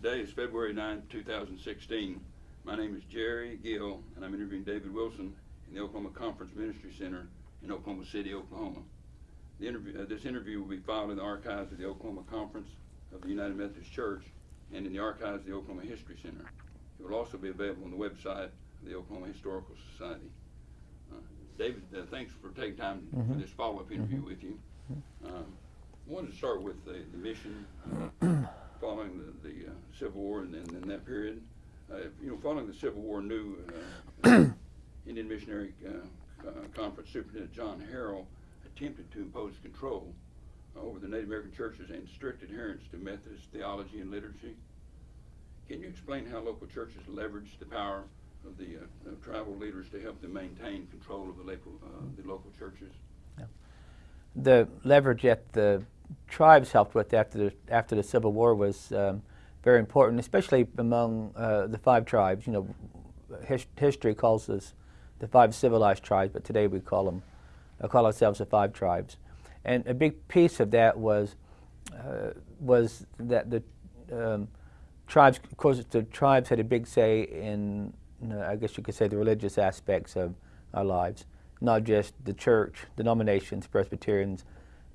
Today is February 9, 2016. My name is Jerry Gill, and I'm interviewing David Wilson in the Oklahoma Conference Ministry Center in Oklahoma City, Oklahoma. The interview, uh, this interview will be filed in the archives of the Oklahoma Conference of the United Methodist Church and in the archives of the Oklahoma History Center. It will also be available on the website of the Oklahoma Historical Society. Uh, David, uh, thanks for taking time for this follow-up interview with you. Um, I wanted to start with the, the mission uh, following the, the uh, Civil War and then in that period. Uh, you know, following the Civil War, new uh, Indian Missionary uh, Conference Superintendent John Harrell attempted to impose control uh, over the Native American churches and strict adherence to Methodist theology and liturgy. Can you explain how local churches leveraged the power of the uh, of tribal leaders to help them maintain control of the local, uh, the local churches? the leverage that the tribes helped with after the, after the Civil War was um, very important, especially among uh, the five tribes. You know, his, history calls us the five civilized tribes, but today we call them, uh, call ourselves the five tribes. And a big piece of that was uh, was that the um, tribes, of course, the tribes had a big say in, you know, I guess you could say, the religious aspects of our lives not just the church denominations, Presbyterians,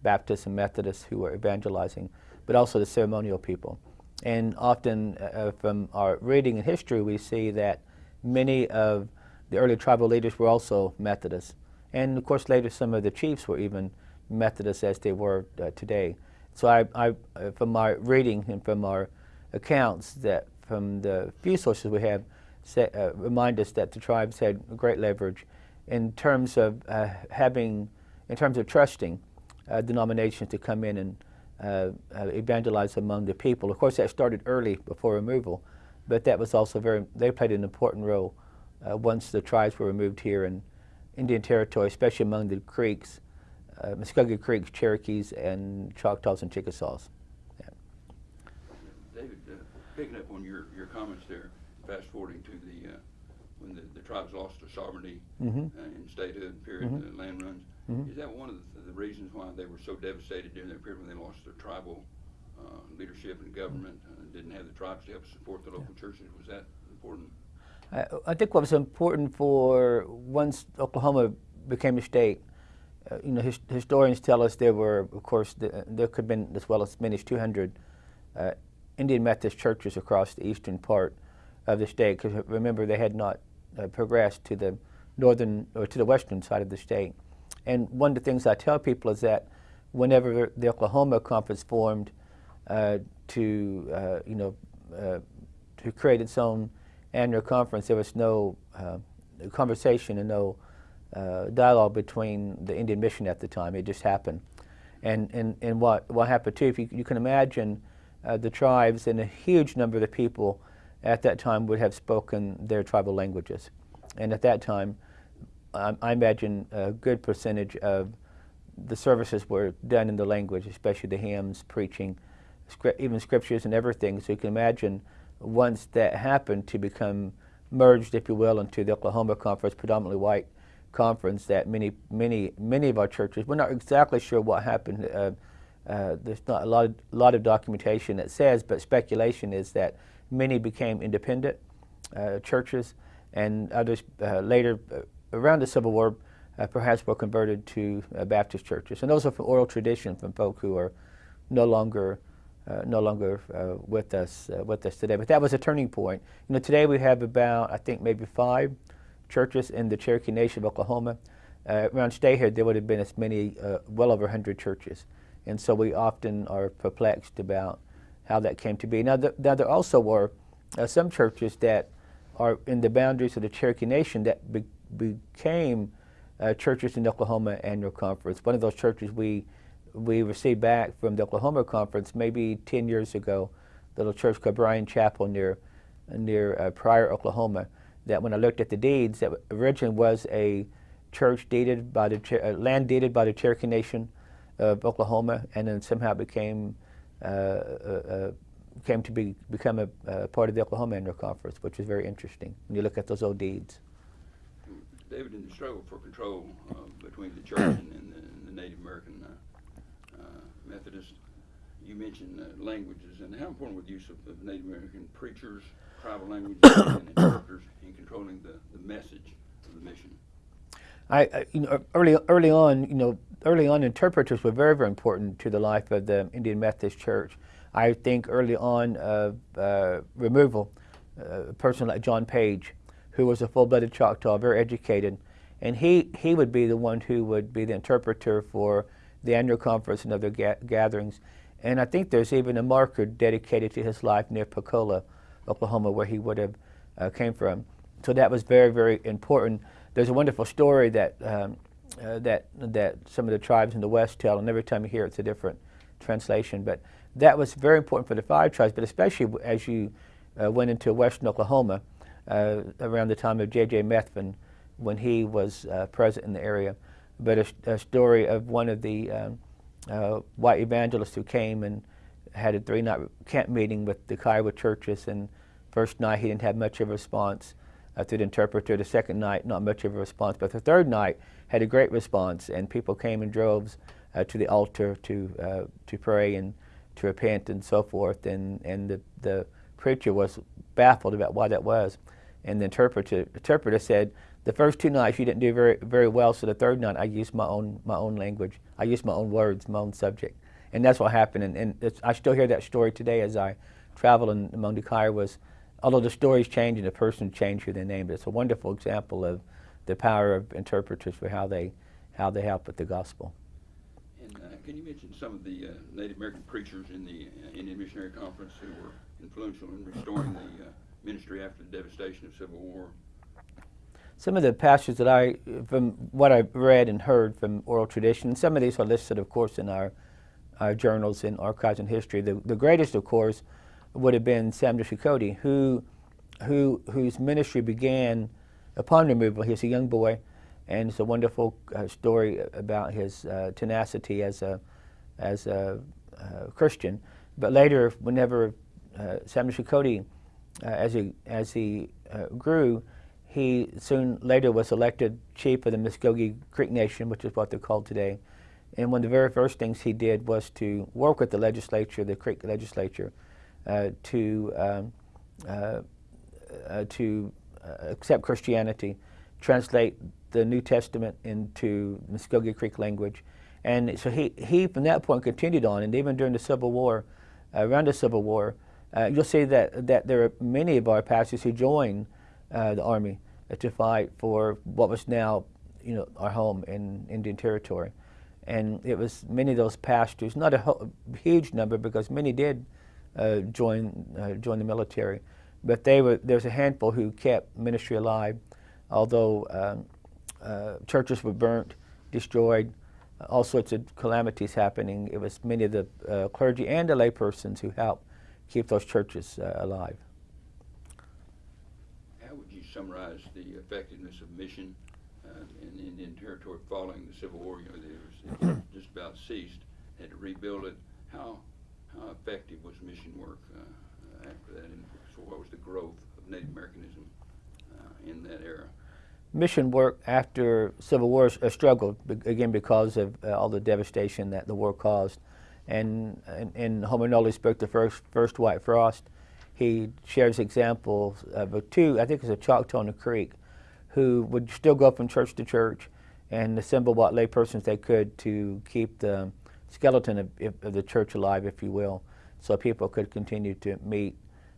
Baptists, and Methodists who were evangelizing, but also the ceremonial people. And often uh, from our reading and history, we see that many of the early tribal leaders were also Methodists. And of course, later some of the chiefs were even Methodists as they were uh, today. So I, I, uh, from our reading and from our accounts that from the few sources we have, say, uh, remind us that the tribes had great leverage in terms of uh, having, in terms of trusting uh, denominations to come in and uh, uh, evangelize among the people. Of course, that started early before removal, but that was also very, they played an important role uh, once the tribes were removed here in Indian Territory, especially among the Creeks, uh, Muskogee Creeks, Cherokees, and Choctaws and Chickasaws. Yeah. David, uh, picking up on your, your comments there, fast forwarding to the, uh, when the, the tribes lost their sovereignty Mhm. uh, in statehood period, Mhm. uh, land runs, Mhm. is that one of the, the reasons why they were so devastated during that period when they lost their tribal uh, leadership and government, uh, didn't have the tribes to help support the local churches? Was that important? I, I think what was important for once Oklahoma became a state, uh, you know, his, historians tell us there were, of course, the, there could have been as well as many as 200 uh, Indian Methodist churches across the eastern part of the state. Because remember, they had not uh, progressed to the northern or to the western side of the state. And one of the things I tell people is that whenever the Oklahoma Conference formed uh, to, uh, you know, uh, to create its own annual conference, there was no uh, conversation and no uh, dialogue between the Indian mission at the time. It just happened. And, and, and what, what happened too, if you, you can imagine uh, the tribes and a huge number of the people at that time would have spoken their tribal languages. And at that time, I, I imagine a good percentage of the services were done in the language, especially the hymns, preaching, scri- even scriptures and everything. So you can imagine once that happened to become merged, if you will, into the Oklahoma Conference, predominantly white conference, that many, many, many of our churches, we're not exactly sure what happened. Uh, uh, there's not a lot, of, lot of documentation that says, but speculation is that many became independent uh, churches, and others uh, later, uh, around the Civil War, uh, perhaps were converted to uh, Baptist churches. And those are from oral tradition from folk who are no longer, uh, no longer uh, with us, uh, with us today. But that was a turning point. You know, today we have about, I think, maybe five churches in the Cherokee Nation of Oklahoma. Uh, around statehood, there would have been as many, well over 100 churches. And so we often are perplexed about how that came to be. Now, th now there also were some churches that are in the boundaries of the Cherokee Nation that became uh, churches in Oklahoma Annual Conference. One of those churches we we received back from the Oklahoma Conference maybe 10 years ago, little church called Bryan Chapel near near uh, Pryor, Oklahoma. That when I looked at the deeds, that originally was a church deeded by the uh, land deeded by the Cherokee Nation of Oklahoma, and then somehow became uh, uh, came to be become a uh, part of the Oklahoma Annual Conference, which is very interesting when you look at those old deeds. David, in the struggle for control uh, between the church and, and, the, and the Native American uh, uh, Methodists, you mentioned uh, languages, and how important was the use of, of Native American preachers, tribal languages, and interpreters in controlling the, the message of the mission? I, I, you know, early early on, you know, early on, interpreters were very, very important to the life of the Indian Methodist Church. I think early on, uh, removal, uh, a person like John Page, who was a full-blooded Choctaw, very educated, and he he would be the one who would be the interpreter for the annual conference and other ga- gatherings. And I think there's even a marker dedicated to his life near Pocola, Oklahoma, where he would have uh, came from. So that was very, very important. There's a wonderful story that um, uh, that that some of the tribes in the West tell, and every time you hear it, it's a different translation. But that was very important for the five tribes, but especially as you uh, went into Western Oklahoma uh, around the time of J.J. Methvin, when he was uh, present in the area. But a, a story of one of the um, uh, white evangelists who came and had a three-night camp meeting with the Kiowa churches, and first night he didn't have much of a response uh, through the interpreter. The second night, not much of a response, but the third night had a great response, and people came in droves uh, to the altar to uh, to pray and to repent and so forth. And and the the preacher was baffled about why that was, and the interpreter interpreter said. The first two nights you didn't do very very well, so the third night I used my own my own language. I used my own words, my own subject, and that's what happened. And, and I still hear that story today as I travel in, among the Kiowas although the stories change and the person changed who they named, it's a wonderful example of the power of interpreters for how they how they help with the gospel. And uh, can you mention some of the uh, Native American preachers in the uh, Indian Missionary Conference who were influential in restoring the uh, ministry after the devastation of Civil War? Some of the pastors that I, from what I've read and heard from oral tradition, some of these are listed, of course, in our, our journals and archives and history. The, the greatest, of course, would have been Samuel Checote, who, who, whose ministry began upon removal. He was a young boy, and it's a wonderful uh, story about his uh, tenacity as a, as a uh, Christian. But later, whenever uh, Samuel Checote, uh, as he, as he uh, grew, he soon later was elected chief of the Muskogee Creek Nation, which is what they're called today. And one of the very first things he did was to work with the legislature, the Creek legislature, uh, to um, uh, uh, to accept Christianity, translate the New Testament into Muskogee Creek language, and so he he from that point continued on, and even during the Civil War, around the Civil War, you'll see that that there are many of our pastors who joined the army to fight for what was now, you know, our home in Indian Territory. And it was many of those pastors, not a huge number because many did uh, join, uh, join the military, but they were, there's a handful who kept ministry alive, although um, uh, churches were burnt, destroyed, all sorts of calamities happening. It was many of the uh, clergy and the laypersons who helped keep those churches uh, alive How would you summarize the effectiveness of mission uh, in Indian Territory following the Civil War? You know, it just about ceased. Had to rebuild it. How how effective was mission work uh, after that? And so, what was the growth of Native Americanism uh, in that era? Mission work after Civil War uh, struggled again because of uh, all the devastation that the war caused. And, and, Homer Noley spoke the first, first White Frost he shares examples of two, I think it was a Choctaw and a Creek, who would still go from church to church and assemble what laypersons they could to keep the skeleton of, of, the church alive, if you will, so people could continue to meet,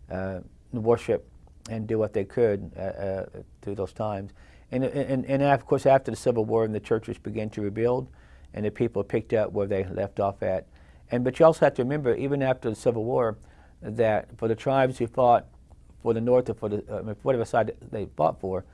uh, worship, and do what they could uh, uh, through those times. And, and, and of course, after the Civil War, and the churches began to rebuild, and the people picked up where they left off at. And but you also have to remember, even after the Civil War, that for the tribes who fought for the North or for the uh, whatever side they fought for,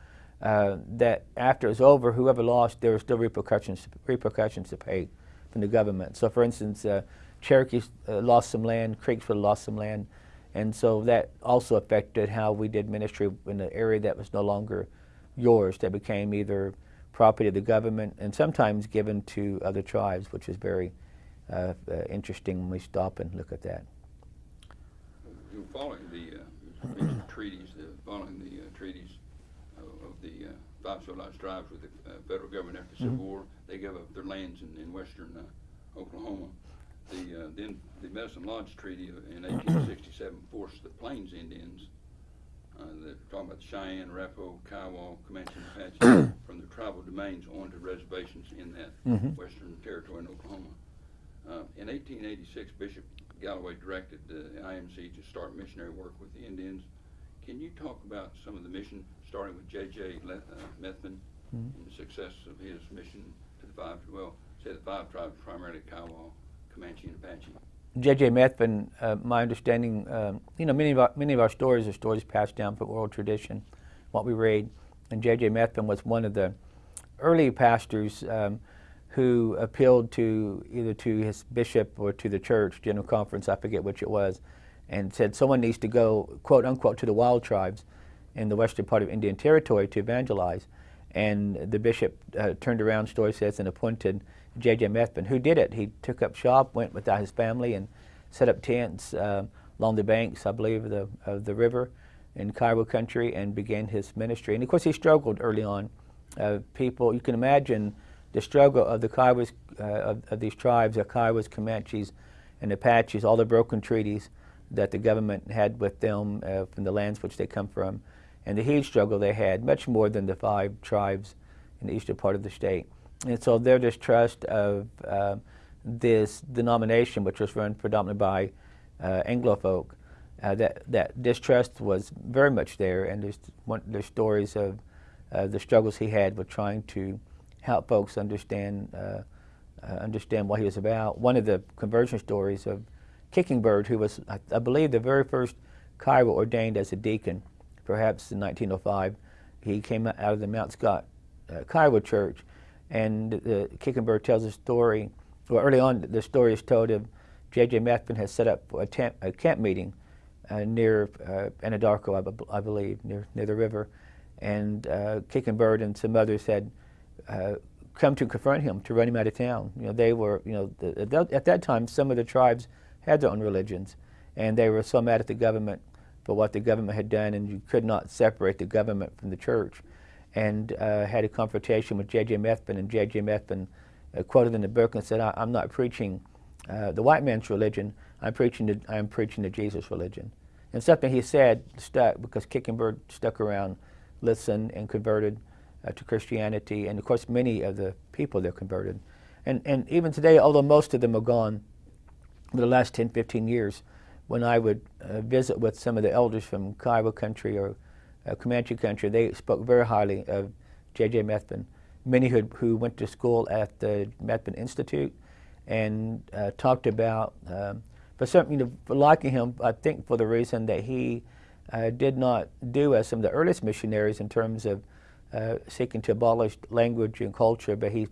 uh, that after it was over, whoever lost, there were still repercussions repercussions to pay from the government. So, for instance, uh, Cherokees uh, lost some land, Creeks would have lost some land, and so that also affected how we did ministry in the area that was no longer yours, that became either property of the government and sometimes given to other tribes, which is very uh, uh, interesting when we stop and look at that you know, following the uh, treaties, the, following the uh, treaties of, of the uh, five civilized tribes with the uh, federal government after the Civil mm -hmm. War, they gave up their lands in, in western uh, Oklahoma. the, uh, then the Medicine Lodge Treaty in 1867 forced the Plains Indians, uh, the, talking about the Cheyenne, Arapaho, Kiowa, Comanche, and Apache, from the tribal domains onto reservations in that Mhm. western territory in Oklahoma. Uh, in 1886, Bishop Galloway directed the IMC to start missionary work with the Indians. Can you talk about some of the mission, starting with J.J. Le- uh, Methvin Mhm. and the success of his mission to the five, well, say the five tribes, primarily Kiowa, Comanche, and Apache? J.J. Methvin, uh, my understanding, um, you know, many of our many of our stories are stories passed down from oral tradition, what we read, and J.J. Methvin was one of the early pastors um, who appealed to either to his bishop or to the church general conference, I forget which it was, and said someone needs to go quote unquote to the wild tribes in the western part of Indian Territory to evangelize, and the bishop uh, turned around, story says, and appointed J.J. Methvin, who did it. He took up shop, went without his family, and set up tents uh, along the banks, I believe, of the, of the river in Kiowa country and began his ministry. And of course, he struggled early on. Uh, people, you can imagine the struggle of the Kiowas, uh, of, of these tribes, the Kiowas, Comanches, and Apaches, all the broken treaties that the government had with them uh, from the lands which they come from, and the huge struggle they had, much more than the five tribes in the eastern part of the state. And so their distrust of uh, this denomination, which was run predominantly by uh, Anglo folk, uh, that, that distrust was very much there, and there's, one, there's stories of the struggles he had with trying to help folks understand uh, uh, understand what he was about. One of the conversion stories of Kicking Bird, who was, I, I believe, the very first Kiowa ordained as a deacon, perhaps in 1905. He came out of the Mount Scott uh, Kiowa church, and uh, Kicking Bird tells a story. Well, early on, the story is told of J.J. Methvin has set up a, temp, a camp meeting uh, near uh, Anadarko, I, I believe, near, near the river. And uh, Kicking Bird and some others had uh, come to confront him, to run him out of town. You know, they were, you know, the, at, that, at that time, some of the tribes had their own religions, and they were so mad at the government for what the government had done, and you could not separate the government from the church. And uh, had a confrontation with J.J. Methvin, and J.J. Methvin uh, quoted in the book and said, I, "I'm not preaching uh, the white man's religion. I'm preaching the, I'm preaching the Jesus religion." And something he said stuck because Kicking Bird stuck around, listened, and converted uh, to Christianity. And of course, many of the people there converted. And, and even today, although most of them are gone, the last 10, 15 years, when I would uh, visit with some of the elders from Kiowa country or uh, Comanche country, they spoke very highly of J.J. Methvin. Many who, who went to school at the Methvin Institute and uh, talked about, um, for some, you know, liking him, I think for the reason that he uh, did not do as some of the earliest missionaries in terms of uh, seeking to abolish language and culture, but he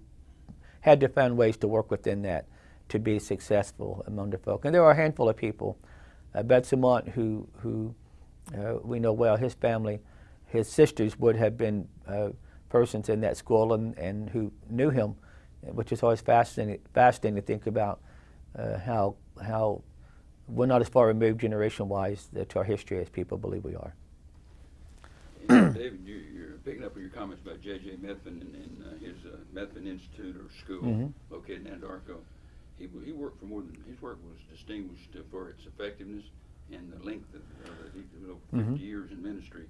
had to find ways to work within that to be successful among the folk. And there are a handful of people. Uh, Betsamont, who, who uh, we know well, his family, his sisters would have been uh, persons in that school and, and who knew him, which is always fascinating, fascinating to think about uh, how, how we're not as far removed generation-wise to our history as people believe we are. David, you, picking up on your comments about J.J. Methvin and, and uh, his uh, Methvin Institute or school Mhm. located in Anadarko. He, he worked for more than, his work was distinguished for its effectiveness and the length of, uh, he, know, 50 Mhm. years in ministry.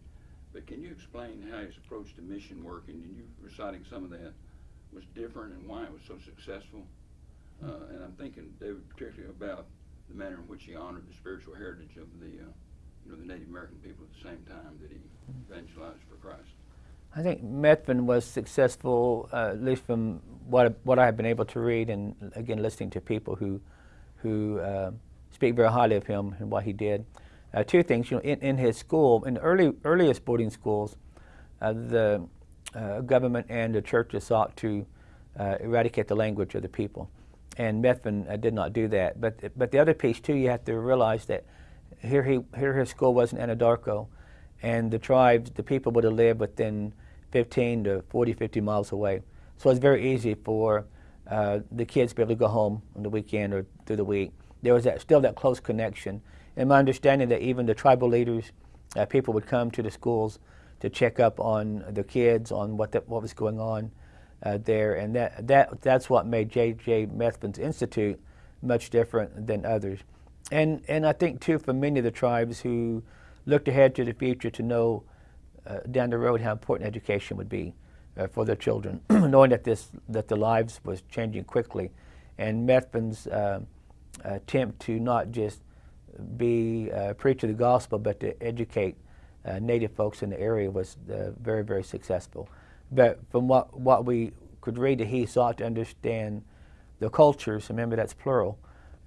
But can you explain how his approach to mission work, and you reciting some of that, was different and why it was so successful? Uh, and I'm thinking, David, particularly about the manner in which he honored the spiritual heritage of the, uh, you know, the Native American people at the same time that he evangelized for Christ. I think Methvin was successful, uh, at least from what what I have been able to read, and again listening to people who who uh, speak very highly of him and what he did. Uh, two things, you know, in, in his school, in the early earliest boarding schools, uh, the uh, government and the churches sought to uh, eradicate the language of the people, and Methvin did not do that. But but the other piece too, you have to realize that here he here his school was in Anadarko, and the tribes, the people would have lived within 15 to 40, 50 miles away. So it's very easy for uh, the kids to be able to go home on the weekend or through the week. There was that, still that close connection. And my understanding that even the tribal leaders, uh, people would come to the schools to check up on the kids, on what, the, what was going on uh, there. And that, that, that's what made J.J. Methvin's Institute much different than others. And, and I think, too, for many of the tribes who looked ahead to the future to know uh, down the road how important education would be uh, for their children, knowing that, this, that their lives was changing quickly. And Methvin's uh, attempt to not just be a preacher of the gospel, but to educate uh, native folks in the area was uh, very, very successful. But from what, what we could read, that he sought to understand the cultures, remember that's plural,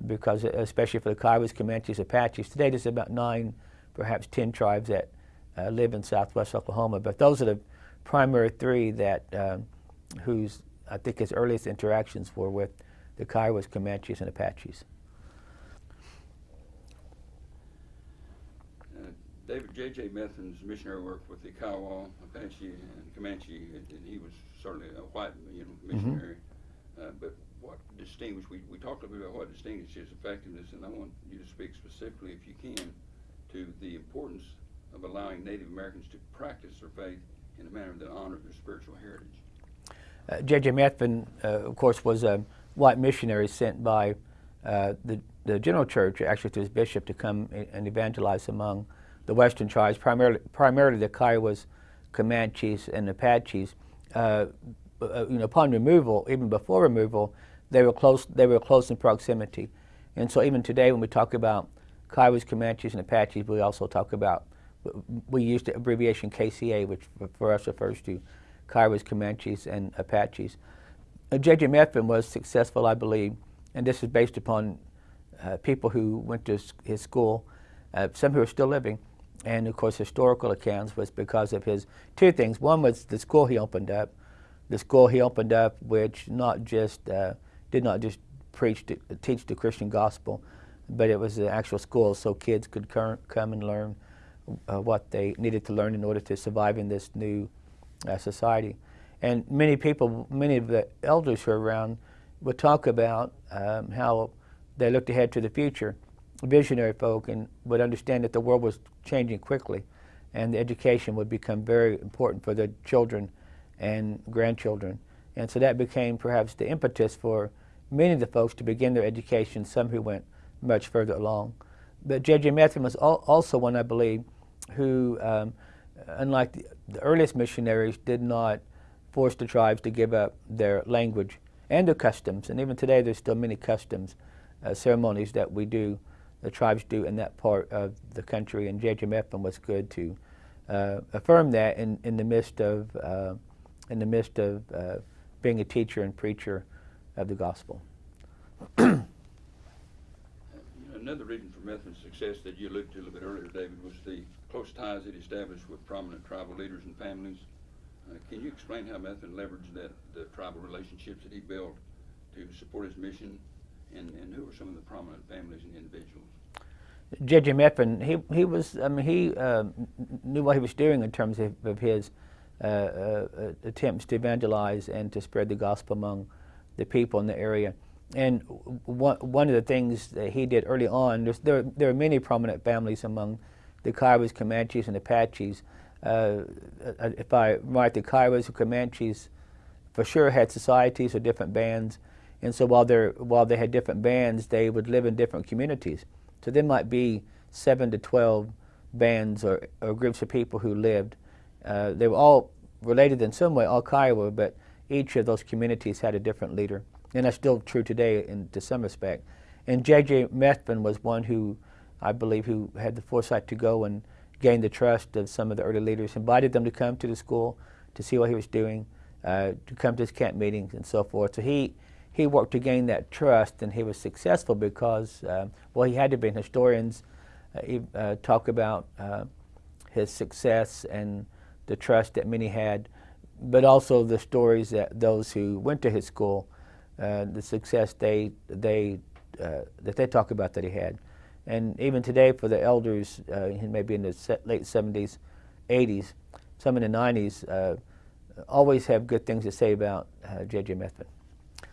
because especially for the Kiowas, Comanches, Apaches. Today there's about nine, perhaps ten tribes that uh, live in southwest Oklahoma, but those are the primary three that um, whose I think his earliest interactions were with the Kiowas, Comanches, and Apaches. Uh, David J.J. Methvin's missionary work with the Kiowa, Apache, and Comanche, and, and he was certainly a white, you know, missionary. Uh, but what distinguished, we, we talked a little bit about what distinguished his effectiveness, and I want you to speak specifically, if you can, to the importance of allowing Native Americans to practice their faith in a manner that honored their spiritual heritage. Uh, J.J. Methvin, uh, of course, was a white missionary sent by uh, the, the General Church, actually to his bishop, to come and evangelize among the western tribes, primarily, primarily the Kiowas, Comanches, and Apaches. Uh, uh, you know, upon removal, even before removal, they were close. They were close in proximity, and so even today, when we talk about Kiowas, Comanches, and Apaches, we also talk about we use the abbreviation KCA, which for us refers to Kiowas, Comanches, and Apaches. Uh, J.J. Methvin was successful, I believe, and this is based upon uh, people who went to his school, uh, some who are still living, and of course historical accounts was because of his two things. One was the school he opened up, the school he opened up, which not just uh, did not just preach to, teach the Christian gospel, but it was an actual school so kids could come and learn uh, what they needed to learn in order to survive in this new uh, society. And many people, many of the elders who are around would talk about um, how they looked ahead to the future, visionary folk, and would understand that the world was changing quickly and the education would become very important for their children and grandchildren. And so that became perhaps the impetus for many of the folks to begin their education, some who went much further along. But J.J. Methvin was al also one, I believe, who, um, unlike the, the, earliest missionaries, did not force the tribes to give up their language and their customs. And even today, there's still many customs, uh, ceremonies that we do, the tribes do in that part of the country. And J.J. Methvin was good to uh, affirm that in, in the midst of, uh, in the midst of uh, being a teacher and preacher of the gospel. Another reason for Methvin's success that you alluded to a little bit earlier, David, was the close ties it established with prominent tribal leaders and families. Uh, can you explain how Methvin leveraged that the tribal relationships that he built to support his mission, and, and who were some of the prominent families and individuals? J.J. Methvin, he, he was, I mean, he uh, knew what he was doing in terms of, of his uh, uh, attempts to evangelize and to spread the gospel among the people in the area. And one, one of the things that he did early on, there, there are many prominent families among the Kiowas, Comanches, and Apaches. Uh, uh, if I write the Kiowas and Comanches, for sure had societies or different bands. And so while, they while they had different bands, they would live in different communities. So there might be seven to 12 bands or, or groups of people who lived. Uh, they were all related in some way, all Kiowa, but each of those communities had a different leader and that's still true today in to some respect. And J.J. Methvin was one who, I believe, who had the foresight to go and gain the trust of some of the early leaders, invited them to come to the school to see what he was doing, uh, to come to his camp meetings and so forth. So he, he worked to gain that trust, and he was successful because, uh, well, he had to be. Historians uh, talk about uh, his success and the trust that many had, but also the stories that those who went to his school uh, the success they they uh, that they talk about that he had, and even today for the elders, uh, maybe in the late 70s, 80s, some in the 90s, uh, always have good things to say about J.J. Methvin.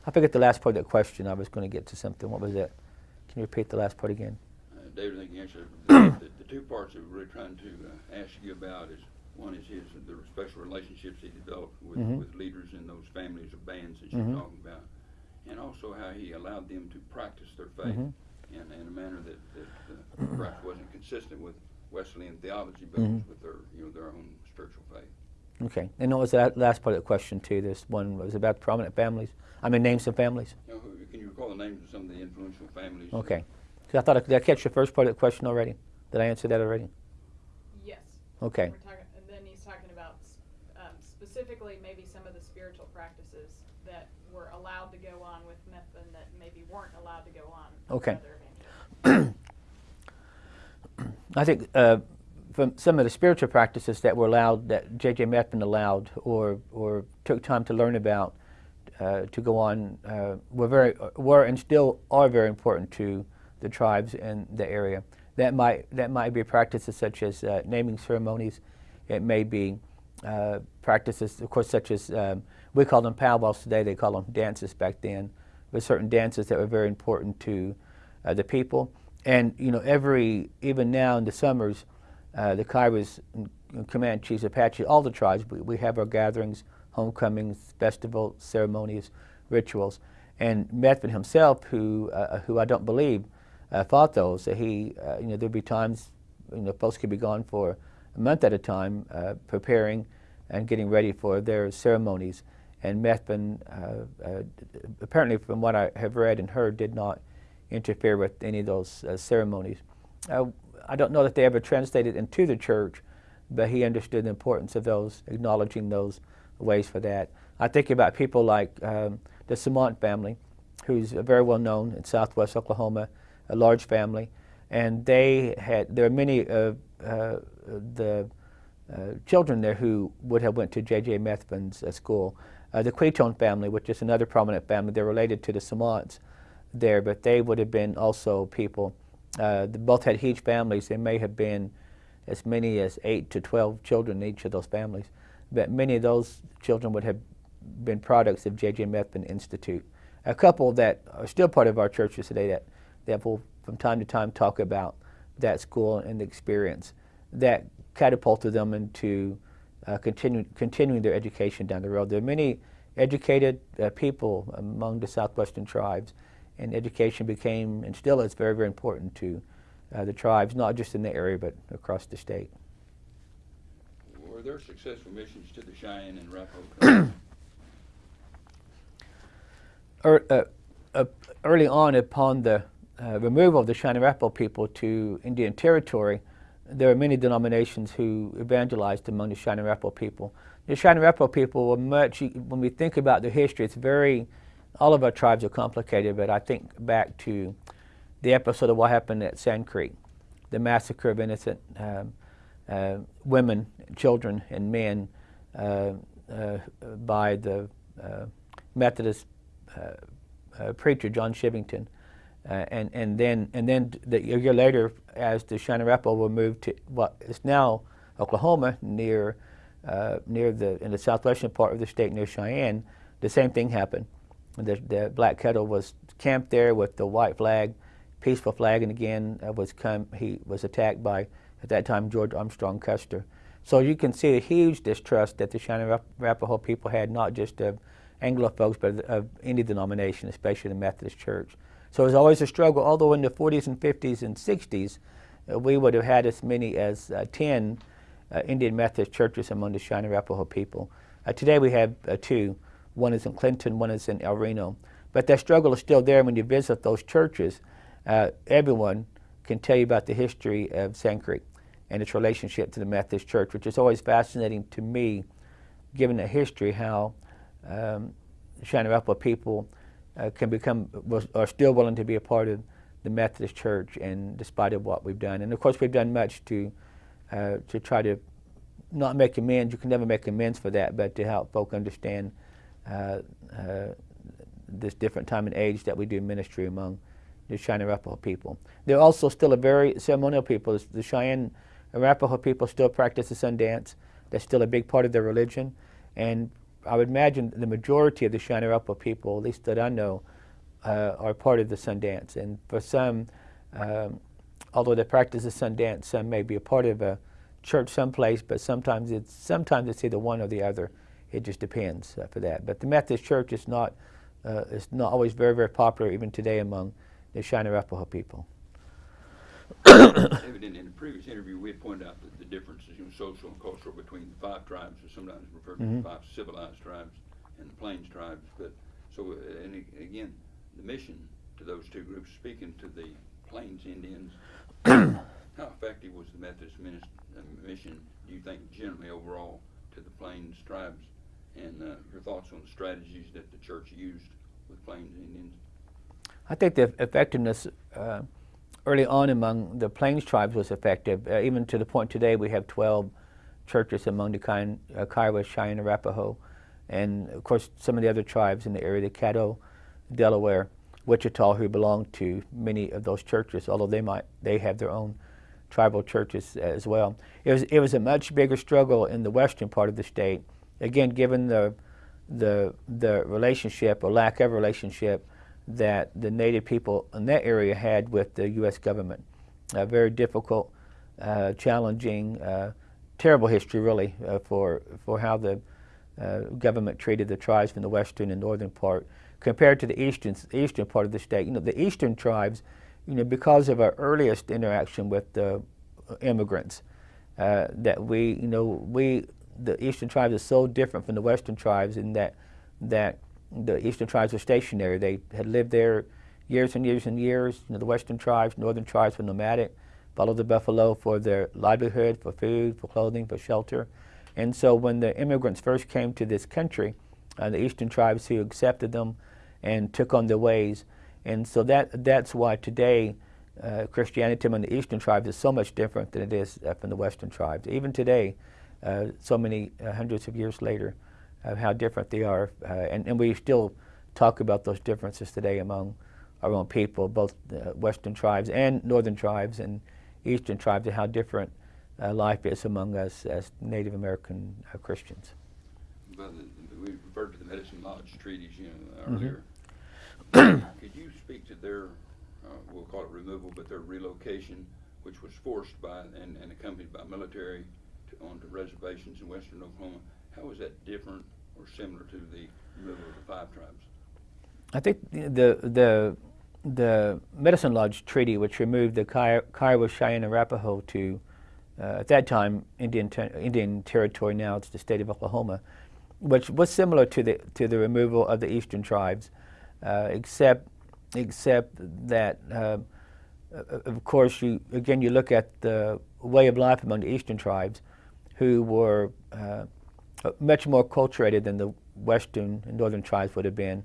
I forget the last part of that question. I was going to get to something. What was that? Can you repeat the last part again? David, I think you answered the, the, the, two parts that we're really trying to ask you about is one is his the special relationships he developed with, mm -hmm. with leaders in those families of bands that you're mm -hmm. talking about and also how he allowed them to practice their faith Mhm. in, in a manner that, that uh, perhaps wasn't consistent with Wesleyan theology, but Mhm. was with their, you know, their own spiritual faith. Okay. And what was that last part of the question too? This one was about prominent families. I mean, names of families. You know, who, can you recall the names of some of the influential families? Okay. 'Cause I thought I, did I catch the first part of the question already? Did I answer that already? Yes. Okay. We're talking, and then he's talking about um, specifically maybe some of the spiritual practices that were allowed to go on with Methvin that maybe weren't allowed to go on. with Okay. I think uh, from some of the spiritual practices that were allowed, that J.J. Methvin allowed, or or took time to learn about, uh, to go on, uh, were very were and still are very important to the tribes in the area. That might that might be practices such as uh, naming ceremonies. It may be uh, practices, of course, such as um, we call them powwows today. They call them dances back then. But certain dances that were very important to uh, the people. And you know, every even now in the summers, uh, the Kiowas, Command Comanches, Apache, all the tribes, we, we have our gatherings, homecomings, festivals, ceremonies, rituals. And Methvin himself, who uh, who I don't believe uh, fought those, that he, uh, you know, there'd be times, you know, folks could be gone for a month at a time, uh, preparing and getting ready for their ceremonies. And Methvin, uh, uh, apparently, from what I have read and heard, did not interfere with any of those uh, ceremonies. Uh, I don't know that they ever translated into the church, but he understood the importance of those, acknowledging those ways for that. I think about people like um, the Samant family, who's very well known in southwest Oklahoma, a large family, and they had, there are many of uh, the uh, children there who would have went to J.J. Methvin's school. Uh, the Queechon family, which is another prominent family, they're related to the Samants there, but they would have been also people. Uh, both had huge families. There may have been as many as eight to twelve children in each of those families, but many of those children would have been products of J.J. Methvin Institute. A couple that are still part of our churches today that, that will from time to time talk about that school and the experience that catapulted them into uh, continue, continuing their education down the road. There are many educated uh, people among the southwestern tribes, and education became and still is very, very important to uh, the tribes, not just in the area but across the state. Were there successful missions to the Cheyenne and Arapaho? Er, uh, uh, early on, upon the uh, removal of the Cheyenne Arapaho people to Indian Territory, there are many denominations who evangelized among the Arapaho people. The Arapaho people were much, when we think about their history, it's very, all of our tribes are complicated, but I think back to the episode of what happened at Sand Creek, the massacre of innocent um, uh, women, children, and men uh, uh, by the uh, Methodist uh, uh, preacher John Chivington. Uh, and, and then, and then the, a year later, as the Arapaho were moved to what is now Oklahoma, near, uh, near the, in the southwestern part of the state near Cheyenne, the same thing happened. The, the Black Kettle was camped there with the white flag, peaceful flag, and again uh, was come, he was attacked by, at that time, George Armstrong Custer. So you can see a huge distrust that the Cheyenne Arapaho people had, not just of Anglo folks, but of any denomination, especially the Methodist Church. So it was always a struggle, although in the 40s and 50s and 60s, uh, we would have had as many as uh, 10 uh, Indian Methodist churches among the Cheyenne Arapaho people. Uh, today we have two. One is in Clinton, one is in El Reno. But that struggle is still there when you visit those churches. Everyone can tell you about the history of Sand Creek and its relationship to the Methodist Church, which is always fascinating to me, given the history, how um, Cheyenne Arapaho people uh, can become was, are still willing to be a part of the Methodist Church, and despite of what we've done, and of course we've done much to uh, to try to not make amends. You can never make amends for that, but to help folk understand uh, uh, this different time and age that we do ministry among the Cheyenne Arapaho people. They're also still a very ceremonial people. The Cheyenne Arapaho people still practice the sun dance. That's still a big part of their religion, and I would imagine the majority of the Arapaho people, at least that I know, uh, are part of the Sundance. And for some, um, although they practice the Sundance, some may be a part of a church someplace, but sometimes it's sometimes it's either one or the other. It just depends uh, for that. But the Methodist Church is not uh, is not always very, very popular even today among the Arapaho people. In, the previous interview, we had pointed out that the differences, you know, social and cultural between the five tribes, or sometimes referred to Mhm. as five civilized tribes, and the Plains tribes. But so, uh, and again, the mission to those two groups, speaking to the Plains Indians, how effective was the Methodist uh, mission? Do you think generally overall to the Plains tribes, and uh, your thoughts on the strategies that the church used with Plains Indians? I think the effectiveness uh, early on among the Plains tribes was effective. Uh, even to the point today, we have 12 churches among the uh, Kiowa, Cheyenne, Arapaho, and of course some of the other tribes in the area, the Caddo, Delaware, Wichita, who belong to many of those churches, although they might they have their own tribal churches as well. It was it was a much bigger struggle in the western part of the state. Again, given the the the relationship or lack of relationship that the native people in that area had with the U.S. government. A very difficult, uh, challenging, uh, terrible history, really, uh, for for how the uh, government treated the tribes from the western and northern part compared to the eastern eastern part of the state. You know, the eastern tribes, you know, because of our earliest interaction with the immigrants, uh, that we, you know, we the eastern tribes are so different from the western tribes in that that the eastern tribes were stationary. They had lived there years and years and years. You know, the western tribes, northern tribes were nomadic, followed the buffalo for their livelihood, for food, for clothing, for shelter. And so when the immigrants first came to this country, uh, the eastern tribes who accepted them and took on their ways. And so that that's why today uh, Christianity among the eastern tribes is so much different than it is uh, from the western tribes. Even today, uh, so many uh, hundreds of years later, of how different they are. Uh, and, and we still talk about those differences today among our own people, both uh, western tribes and northern tribes and eastern tribes, and how different uh, life is among us as Native American uh, Christians. Well, the- we referred to the Medicine Lodge treaties, you know, Mhm. earlier. Could you speak to their, uh, we'll call it removal, but their relocation, which was forced by and, and accompanied by military to, onto reservations in western Oklahoma? How was that different or similar to the removal of the five tribes? I think the the the Medicine Lodge Treaty, which removed the Kiowa, Cheyenne, Arapaho to, uh, at that time, Indian ter- Indian territory. Now it's the state of Oklahoma, which was similar to the to the removal of the eastern tribes, uh, except except that. Uh, uh, of course, you again you look at the way of life among the eastern tribes, who were uh, much more acculturated than the western and northern tribes would have been.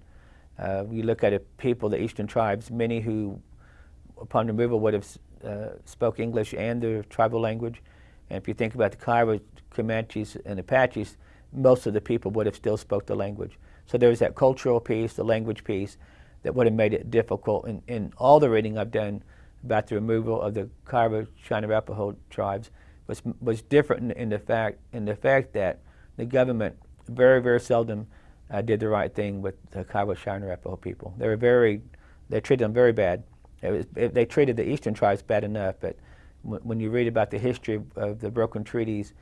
Uh, you look at it, people, the eastern tribes, many who, upon removal, would have uh, spoke English and their tribal language. And if you think about the Kiowa, Comanches, and Apaches, most of the people would have still spoke the language. So there was that cultural piece, the language piece, that would have made it difficult. In, in all the reading I've done about the removal of the Kiowa, Cheyenne, Arapaho tribes was was different in, in the fact in the fact that the government very very seldom uh, did the right thing with the Kiowa, Cheyenne, Arapaho people. They were very they treated them very bad. It was, they treated the eastern tribes bad enough, but when, when you read about the history of, the broken treaties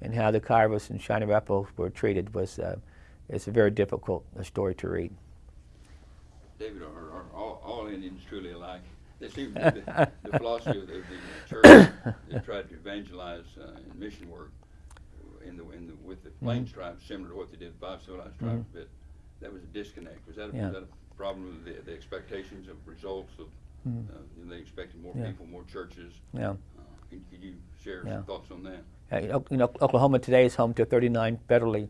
and how the Kiowas and Cheyenne Arapaho were treated was uh, it's a very difficult uh, story to read. David, are, are all, all Indians truly alike? They seem to be the, the philosophy of the, the church that tried to evangelize uh, in mission work in the, in the, with the Plains tribes, similar to what they did with five civilized tribes, but that was a disconnect. Was that a, Yeah. was that a problem with the, the expectations of results of, Mhm. uh, you know, they expected more Yeah. people, more churches? Yeah. Uh, could, could you share Yeah. some thoughts on that? Uh, you know, Oklahoma today is home to 39 federally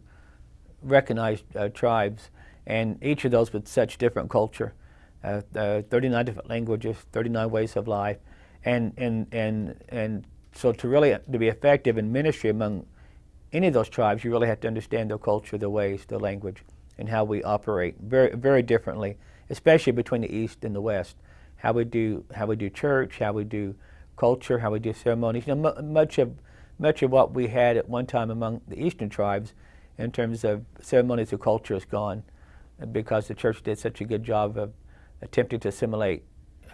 recognized uh, tribes, and each of those with such different culture, uh, uh, 39 different languages, 39 ways of life, and and and and so to really to be effective in ministry among any of those tribes, you really have to understand their culture, their ways, their language, and how we operate very very differently, especially between the East and the West. How we do how we do church, how we do culture, how we do ceremonies. You know, mu much of much of what we had at one time among the Eastern tribes, in terms of ceremonies or culture, is gone, uh, because the church did such a good job of attempting to assimilate,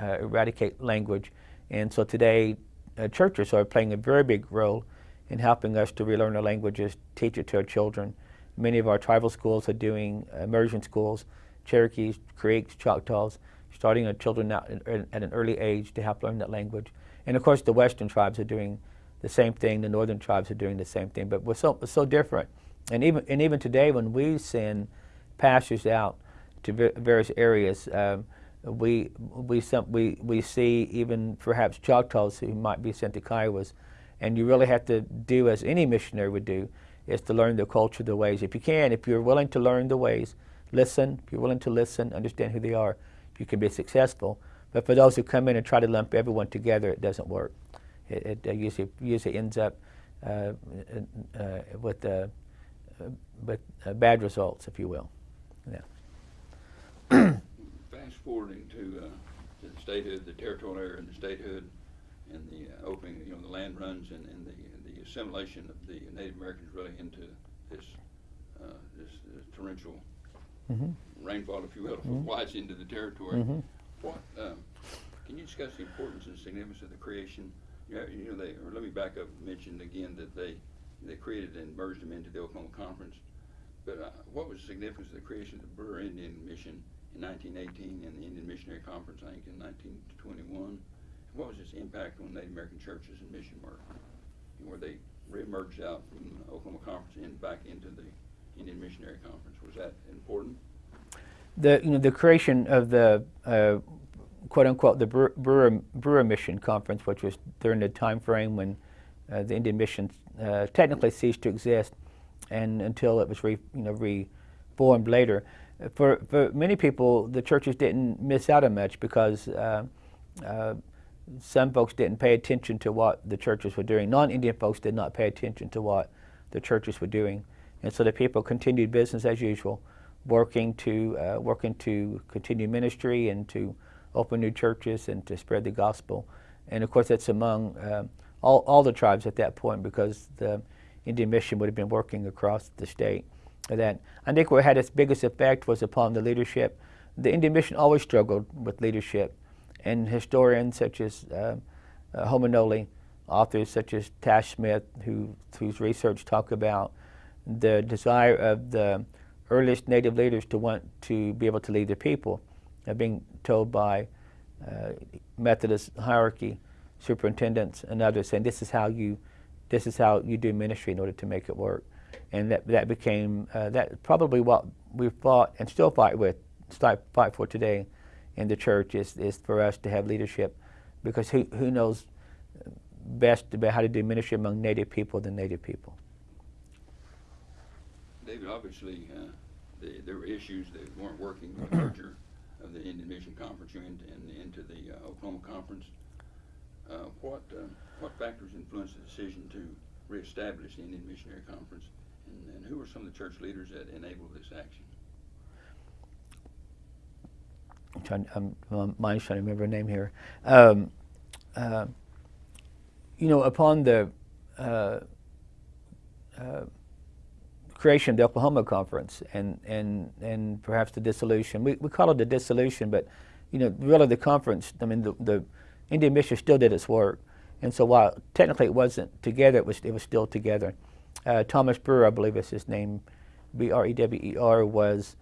uh, eradicate language, and so today uh, churches are playing a very big role in helping us to relearn our languages, teach it to our children. Many of our tribal schools are doing immersion schools Cherokees, Creeks, Choctaws, starting our children at an early age to help learn that language. And of course, the Western tribes are doing the same thing. The Northern tribes are doing the same thing, but we're so we're so different. And even and even today, when we send pastors out to various areas, um, we we we we see even perhaps Choctaws who might be sent to Kiowas, and you really have to do as any missionary would do, is to learn the culture, the ways. If you can, if you're willing to learn the ways, listen. If you're willing to listen, understand who they are, you can be successful. But for those who come in and try to lump everyone together, it doesn't work. It, it uh, usually usually ends up uh, uh, with uh, uh, with uh, bad results, if you will. Yeah. Fast forwarding to, uh, to the statehood, the territorial area and the statehood and the uh, opening, you know, the land runs and, and the, the assimilation of the Native Americans really into this, uh, this uh, torrential hmm rainfall, if you will, Mhm. flies into the territory. Mhm. What, um, can you discuss the importance and significance of the creation? You know, you know, they, or let me back up and mention again that they, they created and merged them into the Oklahoma Conference. But uh, what was the significance of the creation of the Brewer Indian Mission in 1918 and the Indian Missionary Conference, I think, in 1921? What was its impact on Native American churches and mission work? And where they re-emerged out from the Oklahoma Conference and back into the Indian Missionary Conference? Was that important? The you know the creation of the uh, quote unquote the Brewer, Brewer, Brewer Mission Conference, which was during the time frame when uh, the Indian Mission uh, technically ceased to exist, and until it was re, you know reformed later. For for many people, the churches didn't miss out on much because. Uh, uh, some folks didn't pay attention to what the churches were doing. Non-Indian folks did not pay attention to what the churches were doing, and so the people continued business as usual, working to uh, working to continue ministry and to open new churches and to spread the gospel. And of course, that's among um all all the tribes at that point because the Indian mission would have been working across the state. That I think what had its biggest effect was upon the leadership. The Indian mission always struggled with leadership and historians such as uh, uh, authors such as Tash Smith, who, whose research talk about the desire of the earliest native leaders to want to be able to lead their people, uh, being told by uh, Methodist hierarchy, superintendents, and others, saying this is how you, this is how you do ministry in order to make it work, and that that became uh, that probably what we fought and still fight with, fight fight for today in the church is, is for us to have leadership because who, who knows best about how to do ministry among native people than native people. David, obviously, uh, the, there were issues that weren't working with the merger of the Indian Mission Conference into, and into the uh, Oklahoma Conference. Uh, what, uh, what factors influenced the decision to reestablish the Indian Missionary Conference? And, and who were some of the church leaders that enabled this action? I'm trying, I'm, my mind's trying to remember a name here. Um, uh, you know, upon the uh, uh, creation of the Oklahoma Conference and, and, and perhaps the dissolution, we, we call it the dissolution, but you know, really the conference, I mean, the, the Indian Mission still did its work. And so while technically it wasn't together, it was, it was still together. Uh, Thomas Brewer, I believe is his name, B R E W E R, was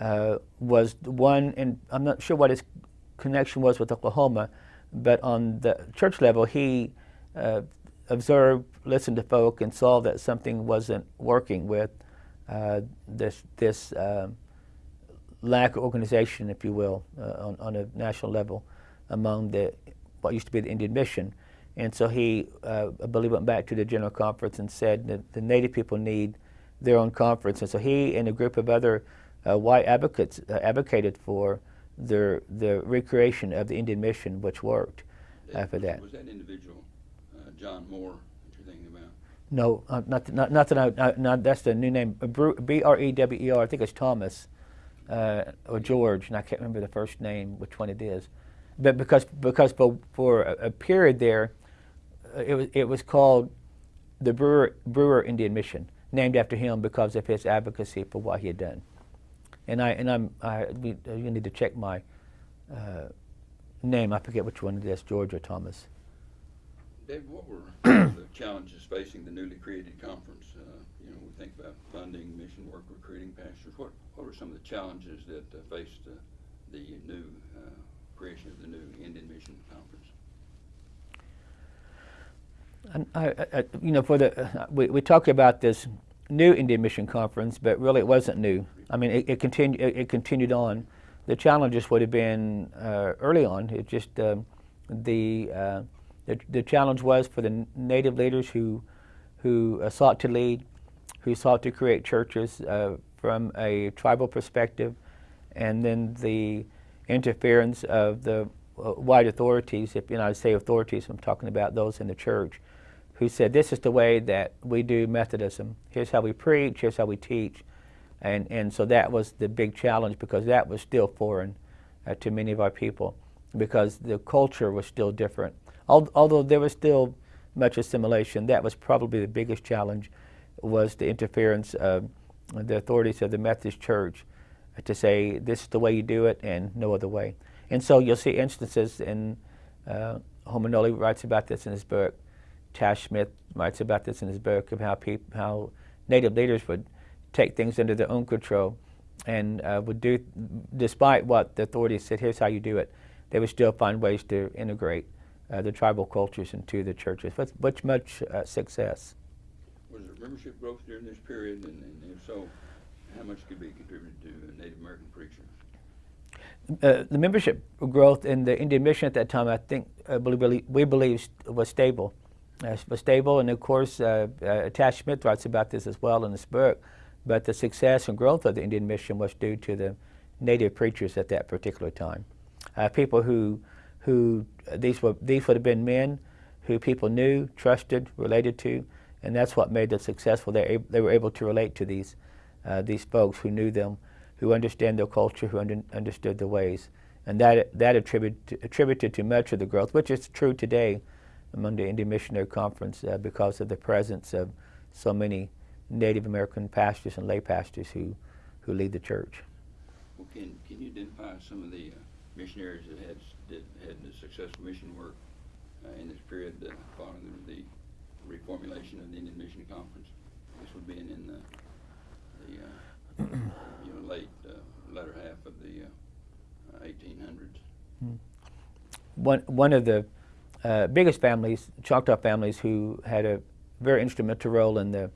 uh, was one, and I'm not sure what his connection was with Oklahoma, but on the church level, he uh, observed, listened to folk, and saw that something wasn't working with uh, this this um, lack of organization, if you will, uh, on, on a national level among the what used to be the Indian Mission. And so he, uh, I believe, went back to the General Conference and said that the Native people need their own conference. And so he and a group of other uh, white advocates uh, advocated for the the recreation of the Indian Mission, which worked for was, that. Was that individual, uh, John Moore, that you're thinking about? No, uh, not, not not that I, uh, not, that's the new name. B R E W E R. I think it's Thomas uh, or George, and I can't remember the first name, which one it is. But because because for for a, a period there, it was it was called the Brewer Brewer Indian Mission, named after him because of his advocacy for what he had done. And I and I'm I we, uh, you need to check my uh, name. I forget which one it is, George or Thomas. Dave, what were the challenges facing the newly created conference? Uh, you know, we think about funding, mission work, recruiting pastors. What, what were some of the challenges that uh, faced uh, the new uh, creation of the new Indian Mission Conference? And I, I, you know, for the uh, we, we talk about this new Indian Mission Conference, but really it wasn't new. I mean, it, it continued. It, it continued on. The challenges would have been uh, early on. It just um, the, uh, the the challenge was for the native leaders who who uh, sought to lead, who sought to create churches uh, from a tribal perspective, and then the interference of the uh, white authorities. If you know, I say authorities, I'm talking about those in the church, who said this is the way that we do Methodism. Here's how we preach. Here's how we teach, and and so that was the big challenge because that was still foreign uh, to many of our people because the culture was still different. Al- although there was still much assimilation, that was probably the biggest challenge was the interference of the authorities of the Methodist Church to say this is the way you do it and no other way. And so you'll see instances in uh, writes about this in his book. Tash Smith writes about this in his book of how how native leaders would take things under their own control and uh, would do, despite what the authorities said, here's how you do it, they would still find ways to integrate uh, the tribal cultures into the churches with much, much uh, success. Was there membership growth during this period, and, and if so, how much could be contributed to Native American preachers? Uh, the membership growth in the Indian Mission at that time, I think, uh, believe, we believe was stable. Uh, was stable, and of course, uh, uh, Tash Smith writes about this as well in his book. But the success and growth of the Indian Mission was due to the native preachers at that particular time. Uh, people who, who these were these would have been men who people knew, trusted, related to, and that's what made them successful. They, they were able to relate to these uh, these folks who knew them, who understand their culture, who under, understood their ways, and that that attributed attributed to much of the growth, which is true today among the Indian Missionary Conference uh, because of the presence of so many Native American pastors and lay pastors who who lead the church. Well, can, can you identify some of the uh, missionaries that had, did, had the successful mission work uh, in this period uh, following the, the reformulation of the Indian Mission Conference? This would be in, in the, the uh, you know, late, uh, latter half of the uh, 1800s. one one of the uh, biggest families, Choctaw families, who had a very instrumental role in the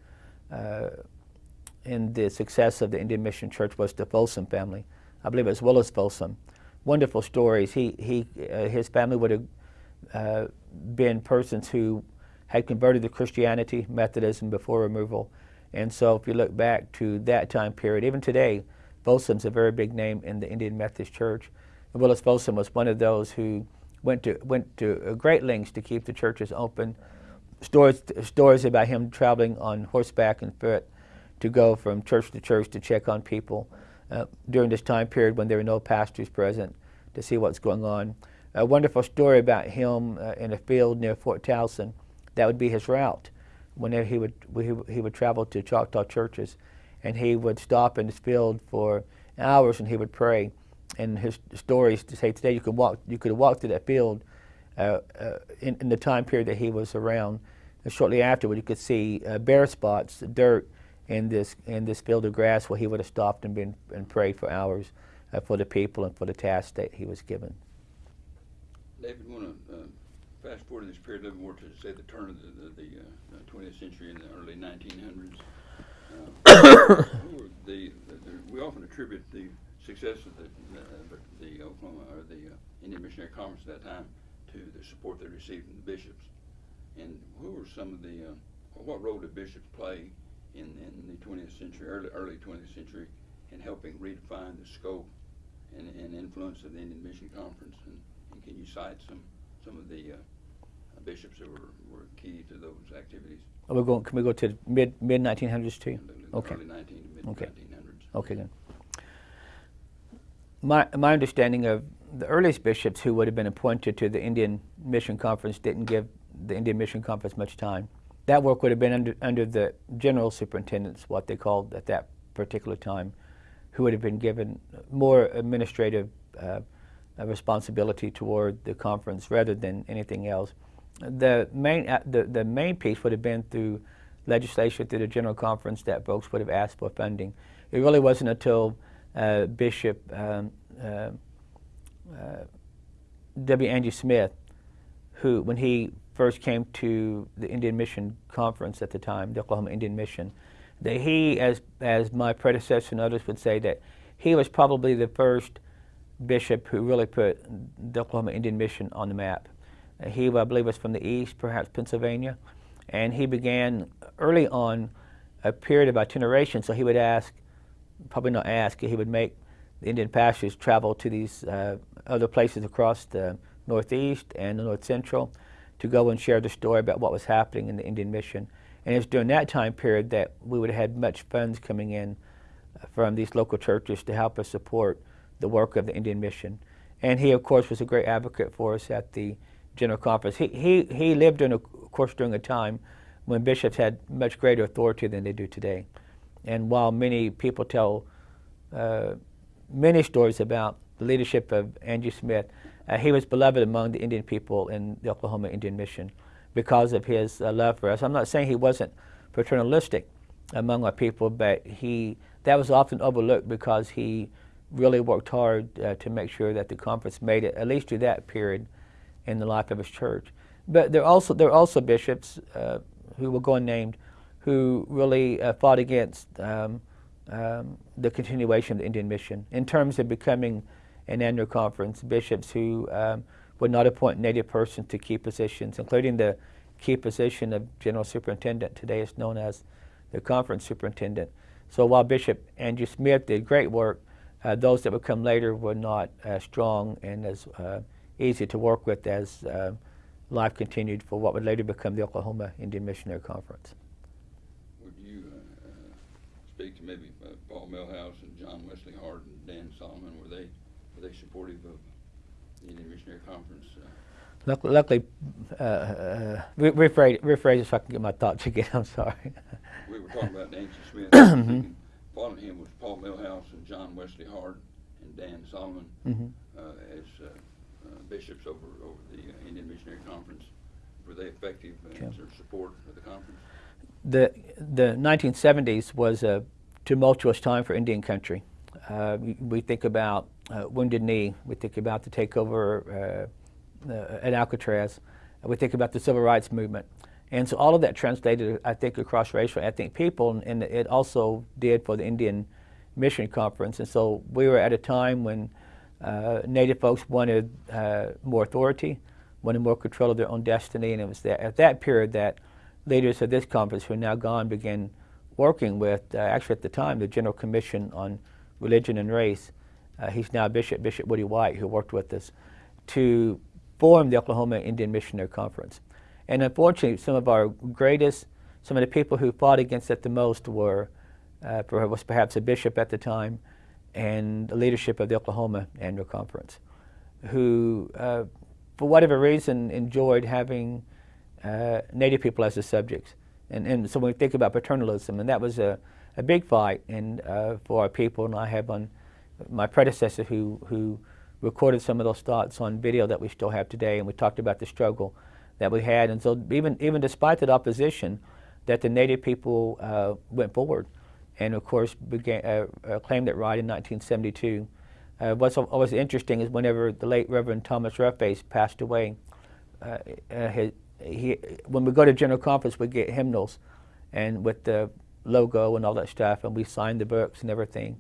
in the success of the Indian Mission Church was the Folsom family. I believe it was Willis Folsom. Wonderful stories. He he uh, his family would have uh, been persons who had converted to Christianity, Methodism before removal, and so if you look back to that time period, even today, Folsom's a very big name in the Indian Methodist Church. And Willis Folsom was one of those who went to went to great lengths to keep the churches open. Stories stories about him traveling on horseback and foot to go from church to church to check on people uh, during this time period when there were no pastors present to see what's going on. A wonderful story about him uh, in a field near Fort Towson. That would be his route. Whenever he would he, would- travel to Choctaw churches, and he would stop in this field for hours and he would pray. And his stories to say today you could walk you could walk through that field uh, uh, in, in the time period that he was around. Shortly afterward, you could see uh, bare spots, dirt in this in this field of grass where he would have stopped and been and prayed for hours uh, for the people and for the task that he was given. David, want to uh, fast forward to this period a little more to say the turn of the, the, the uh, 20th century in the early 1900s. Uh, the, we often attribute the success of the, the, the Oklahoma or the uh, Indian Missionary Conference at that time to the support they received from the bishops. And who were some of the, uh, what role did bishops play in, in the 20th century, early, early 20th century, in helping redefine the scope and, and influence of the Indian Mission Conference? And, and can you cite some, some of the uh, bishops that were, were key to those activities? We're going. Can we go to mid mid 1900s too? Okay. Early 19 to mid Okay. 1900s. Okay, then. My, my understanding of the earliest bishops who would have been appointed to the Indian Mission Conference didn't give the Indian Mission Conference much time. That work would have been under, under the general superintendents, what they called at that particular time, who would have been given more administrative uh, uh, responsibility toward the conference rather than anything else. the main uh, the, the main piece would have been through legislation through the general conference that folks would have asked for funding. It really wasn't until uh, Bishop um, uh, uh, W. Angie Smith, who when he first came to the Indian Mission Conference at the time, the Oklahoma Indian Mission, that he, as as my predecessor and others would say, that he was probably the first bishop who really put the Oklahoma Indian Mission on the map. Uh, he, I believe, was from the east, perhaps Pennsylvania, and he began early on a period of itineration. So he would ask, probably not ask, he would make the Indian pastors travel to these uh, other places across the Northeast and the North Central to go and share the story about what was happening in the Indian Mission. And it was during that time period that we would have had much funds coming in from these local churches to help us support the work of the Indian Mission. And he, of course, was a great advocate for us at the General Conference. He, he, he lived, in a, of course, during a time when bishops had much greater authority than they do today. And while many people tell uh, many stories about the leadership of Angie Smith, uh, he was beloved among the Indian people in the Oklahoma Indian Mission because of his uh, love for us. I'm not saying he wasn't paternalistic among our people, but he that was often overlooked because he really worked hard uh, to make sure that the conference made it at least through that period in the life of his church. But there are also there are also bishops uh, who will go unnamed who really uh, fought against um, um, the continuation of the Indian mission in terms of becoming an annual conference. Bishops who um, would not appoint native persons to key positions, including the key position of general superintendent. Today is known as the conference superintendent. So while Bishop Angie Smith did great work, uh, those that would come later were not as strong and as uh, easy to work with as uh, life continued for what would later become the Oklahoma Indian Missionary Conference. Would you uh, uh, speak to maybe uh, Paul Milhouse and John Wesley Hardt, and Dan Solomon? They supportive of the Indian Missionary Conference? Uh, Luckily, uh, uh, rephrase, rephrase it so I can get my thoughts again. I'm sorry. we were talking about Angie Smith. Mhm. speaking. Following him was Paul Milhouse and John Wesley Hardt and Dan Solomon Mhm. uh, as uh, uh, bishops over over the uh, Indian Missionary Conference. Were they effective in their support of the conference? the the 1970s was a tumultuous time for Indian country. Uh, we, think about uh, Wounded Knee. We think about the takeover uh, uh, at Alcatraz. We think about the civil rights movement. And so all of that translated, I think, across racial ethnic people, and it also did for the Indian Mission Conference. And so we were at a time when uh, Native folks wanted more authority, wanted more control of their own destiny, and it was that, at that period that leaders of this conference who are now gone began working with, uh, actually at the time, the General Commission on Religion and Race. Uh, he's now Bishop, Bishop Woodie White, who worked with us, to form the Oklahoma Indian Missionary Conference. And unfortunately, some of our greatest, some of the people who fought against it the most were, uh, was perhaps a bishop at the time and the leadership of the Oklahoma Annual Conference, who, uh, for whatever reason, enjoyed having uh, Native people as the subjects. And, and so when we think about paternalism, and that was a, a big fight and, uh, for our people, and I have on my predecessor who, who recorded some of those thoughts on video that we still have today, and we talked about the struggle that we had. And so even, even despite that opposition, that the Native people uh, went forward and of course began, uh, uh, claimed it right in 1972. Uh, what's always interesting is whenever the late Reverend Thomas Roughface passed away, uh, uh, his, he, when we go to General Conference, we get hymnals and with the logo and all that stuff, and we signed the books and everything.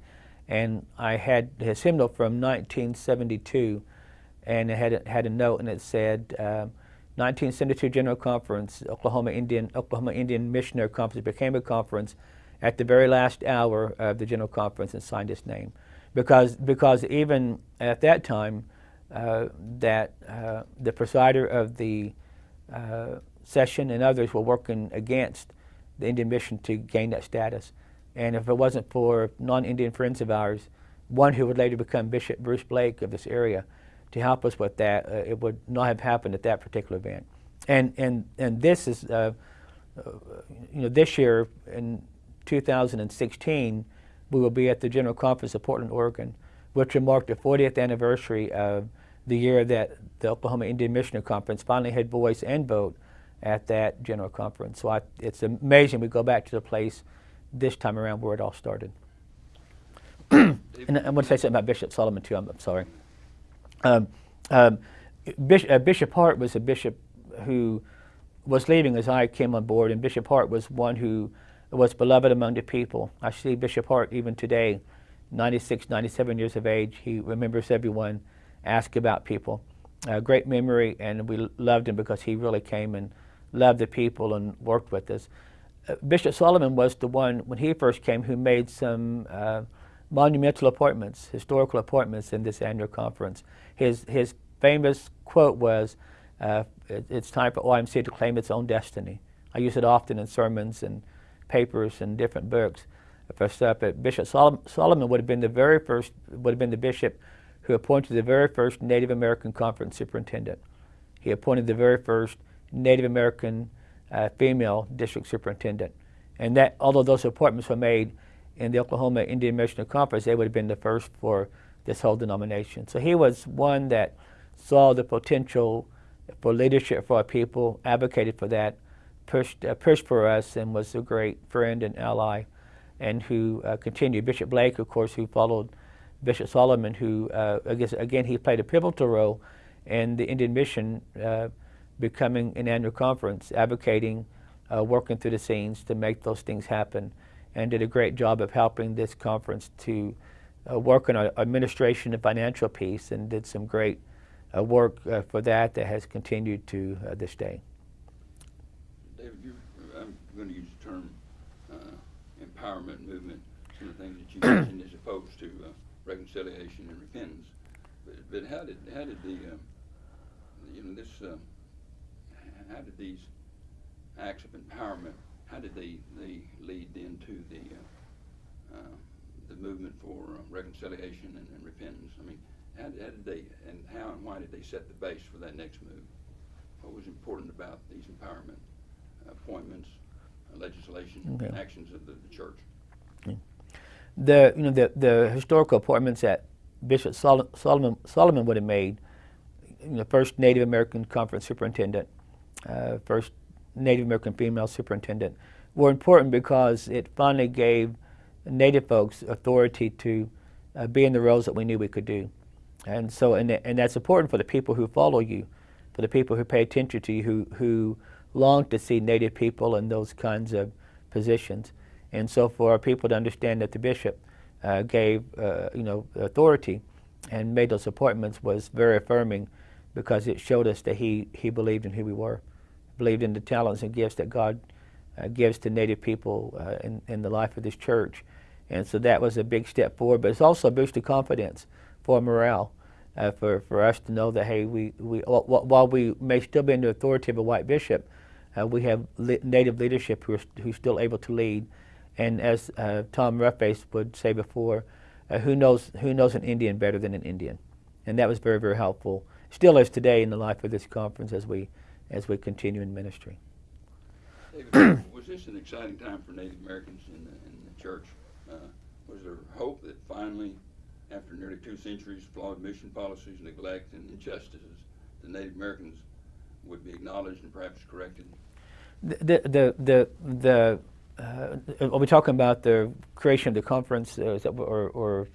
And I had his hymnal from 1972, and it had, had a note, and it said, um, 1972 General Conference, Oklahoma Indian, Oklahoma Indian Missionary Conference became a conference at the very last hour of the General Conference and signed his name. Because, because even at that time, uh, that uh, the presider of the uh, session and others were working against the Indian mission to gain that status. And if it wasn't for non-Indian friends of ours, one who would later become Bishop Bruce Blake of this area, to help us with that, uh, it would not have happened at that particular event. And and and this is, uh, uh, you know, this year in 2016, we will be at the General Conference of Portland, Oregon, which will mark the 40th anniversary of the year that the Oklahoma Indian Missionary Conference finally had voice and vote at that general conference. So I, it's amazing we go back to the place this time around where it all started. and I want to say something about Bishop Solomon too. I'm, I'm sorry. Um, um, Bishop, uh, bishop Hardt was a bishop who was leaving as I came on board, and Bishop Hardt was one who was beloved among the people. I see Bishop Hardt even today, 96, 97 years of age. He remembers everyone, asked about people. Uh, great memory, and we loved him because he really came and loved the people and worked with us. Uh, Bishop Solomon was the one, when he first came, who made some uh, monumental appointments, historical appointments in this annual conference. His, his famous quote was, uh, it, it's time for OIMC to claim its own destiny. I use it often in sermons and papers and different books stuff. But Bishop Sol Solomon would have been the very first, would have been the bishop who appointed the very first Native American conference superintendent. He appointed the very first Native American uh, female district superintendent. And that, although those appointments were made in the Oklahoma Indian Missionary Conference, they would have been the first for this whole denomination. So he was one that saw the potential for leadership for our people, advocated for that, pushed, uh, pushed for us, and was a great friend and ally, and who uh, continued. Bishop Blake, of course, who followed Bishop Solomon, who, uh, I guess, again, he played a pivotal role in the Indian Mission uh, becoming an annual conference, advocating, uh, working through the scenes to make those things happen, and did a great job of helping this conference to uh, work on our administration and financial piece, and did some great uh, work uh, for that that has continued to uh, this day. David, I'm going to use the term uh, empowerment movement, some of the things that you mentioned as opposed to reconciliation and repentance. But, but how did how did the um, you know this uh, how did these acts of empowerment how did they they lead into the uh, uh, the movement for uh, reconciliation and, and repentance? I mean, how, did- how did they and how and why did they set the base for that next move? What was important about these empowerment appointments, uh, legislation, Okay. and actions of the, the church? The you know the the historical appointments that Bishop Sol- Solomon Solomon would have made, you know, first Native American conference superintendent, uh, first Native American female superintendent, were important because it finally gave Native folks authority to uh, be in the roles that we knew we could do, and so and and that's important for the people who follow you, for the people who pay attention to you, who who long to see Native people in those kinds of positions. And so for our people to understand that the bishop uh, gave, uh, you know, authority and made those appointments was very affirming because it showed us that he, he believed in who we were, believed in the talents and gifts that God uh, gives to Native people uh, in, in the life of this church. And so that was a big step forward, but it's also a boost boosted confidence for morale. Uh, for, for us to know that, hey, we, we, while we may still be the authority of a white bishop, uh, we have li- native leadership who are, who's still able to lead. And as uh, Tom Roughface would say before, uh, who knows who knows an Indian better than an Indian, and that was very very helpful. Still is today in the life of this conference as we as we continue in ministry. David, was this an exciting time for Native Americans in the, in the church? Uh, was there hope that finally, after nearly two centuries, of flawed mission policies, neglect, and injustices, the Native Americans would be acknowledged and perhaps corrected? The the the the. Uh, are we talking about the creation of the conference, uh, that, or, or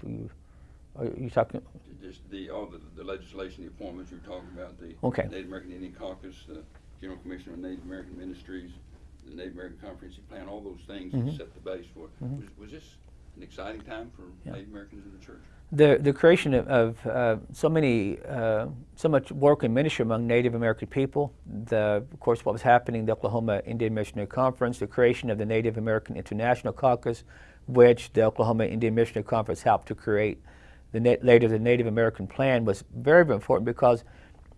are you talking? Just the all the, the legislation, the appointments you're talking about, the Okay. Native American Indian Caucus, the General Commission on Native American Ministries, the Native American Comprehensive Plan, all those things that Mhm. set the base for it. Mhm. Was, was this an exciting time for Yeah. Native Americans in the church? the the creation of, of uh, so many uh, so much work and ministry among Native American people. The of course what was happening the Oklahoma Indian Missionary Conference, the creation of the Native American International Caucus, which the Oklahoma Indian Missionary Conference helped to create. The later the Native American Plan was very very important because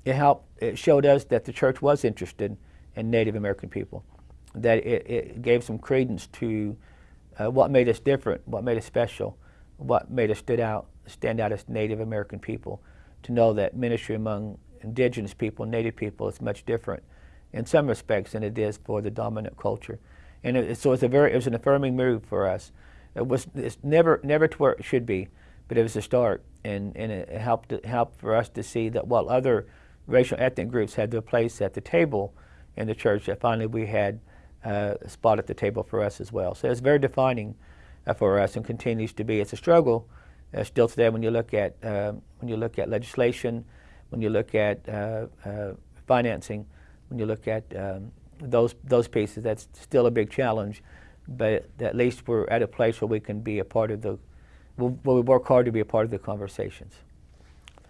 it helped it showed us that the church was interested in Native American people, that it, it gave some credence to uh, what made us different, what made us special, what made us stood out, stand out as Native American people, to know that ministry among indigenous people, Native people, is much different in some respects than it is for the dominant culture. And it, so it's a very, it was an affirming move for us. It was it's never, never to where it should be, but it was a start, and, and it helped helped for us to see that while other racial ethnic groups had their place at the table in the church, that finally we had uh, a spot at the table for us as well. So it's very defining uh, for us and continues to be. It's a struggle uh, still today when you look at uh, when you look at legislation, when you look at uh, uh, financing, when you look at um, those those pieces. That's still a big challenge, but at least we're at a place where we can be a part of the. We'll, where we work hard to be a part of the conversations.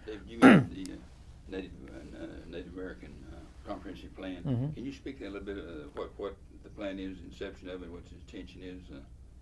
David, you mentioned the uh, Native, uh, Native American uh, comprehensive plan. Mhm. Can you speak a little bit of what, what the plan is, the inception of it, what its intention is? Uh,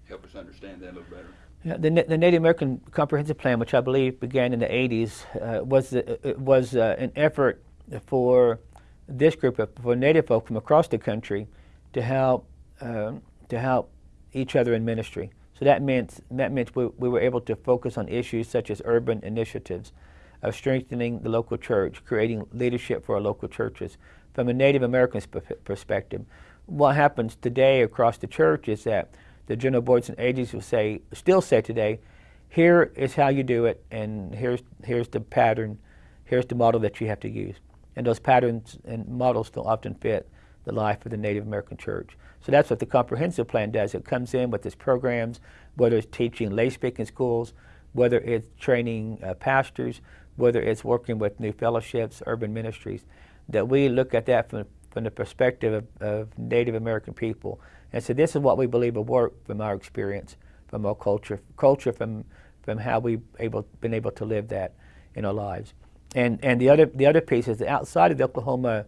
help us understand that a little better. Yeah, the, the Native American Comprehensive Plan, which I believe began in the 80s, uh, was the, was uh, an effort for this group of for Native folk from across the country to help um, to help each other in ministry. So that meant that meant we, we were able to focus on issues such as urban initiatives, of strengthening the local church, creating leadership for our local churches. From a Native American sp- perspective, what happens today across the church is that the general boards and agencies will say, still say today, here is how you do it, and here's here's the pattern, here's the model that you have to use. And those patterns and models don't often fit the life of the Native American church. So that's what the comprehensive plan does. It comes in with its programs, whether it's teaching lay speaking schools, whether it's training uh, pastors, whether it's working with new fellowships, urban ministries, that we look at that from, from the perspective of, of Native American people. And so this is what we believe will work from our experience, from our culture, culture from, from how we've able, been able to live that in our lives. And, and the, other, the other piece is that outside of the Oklahoma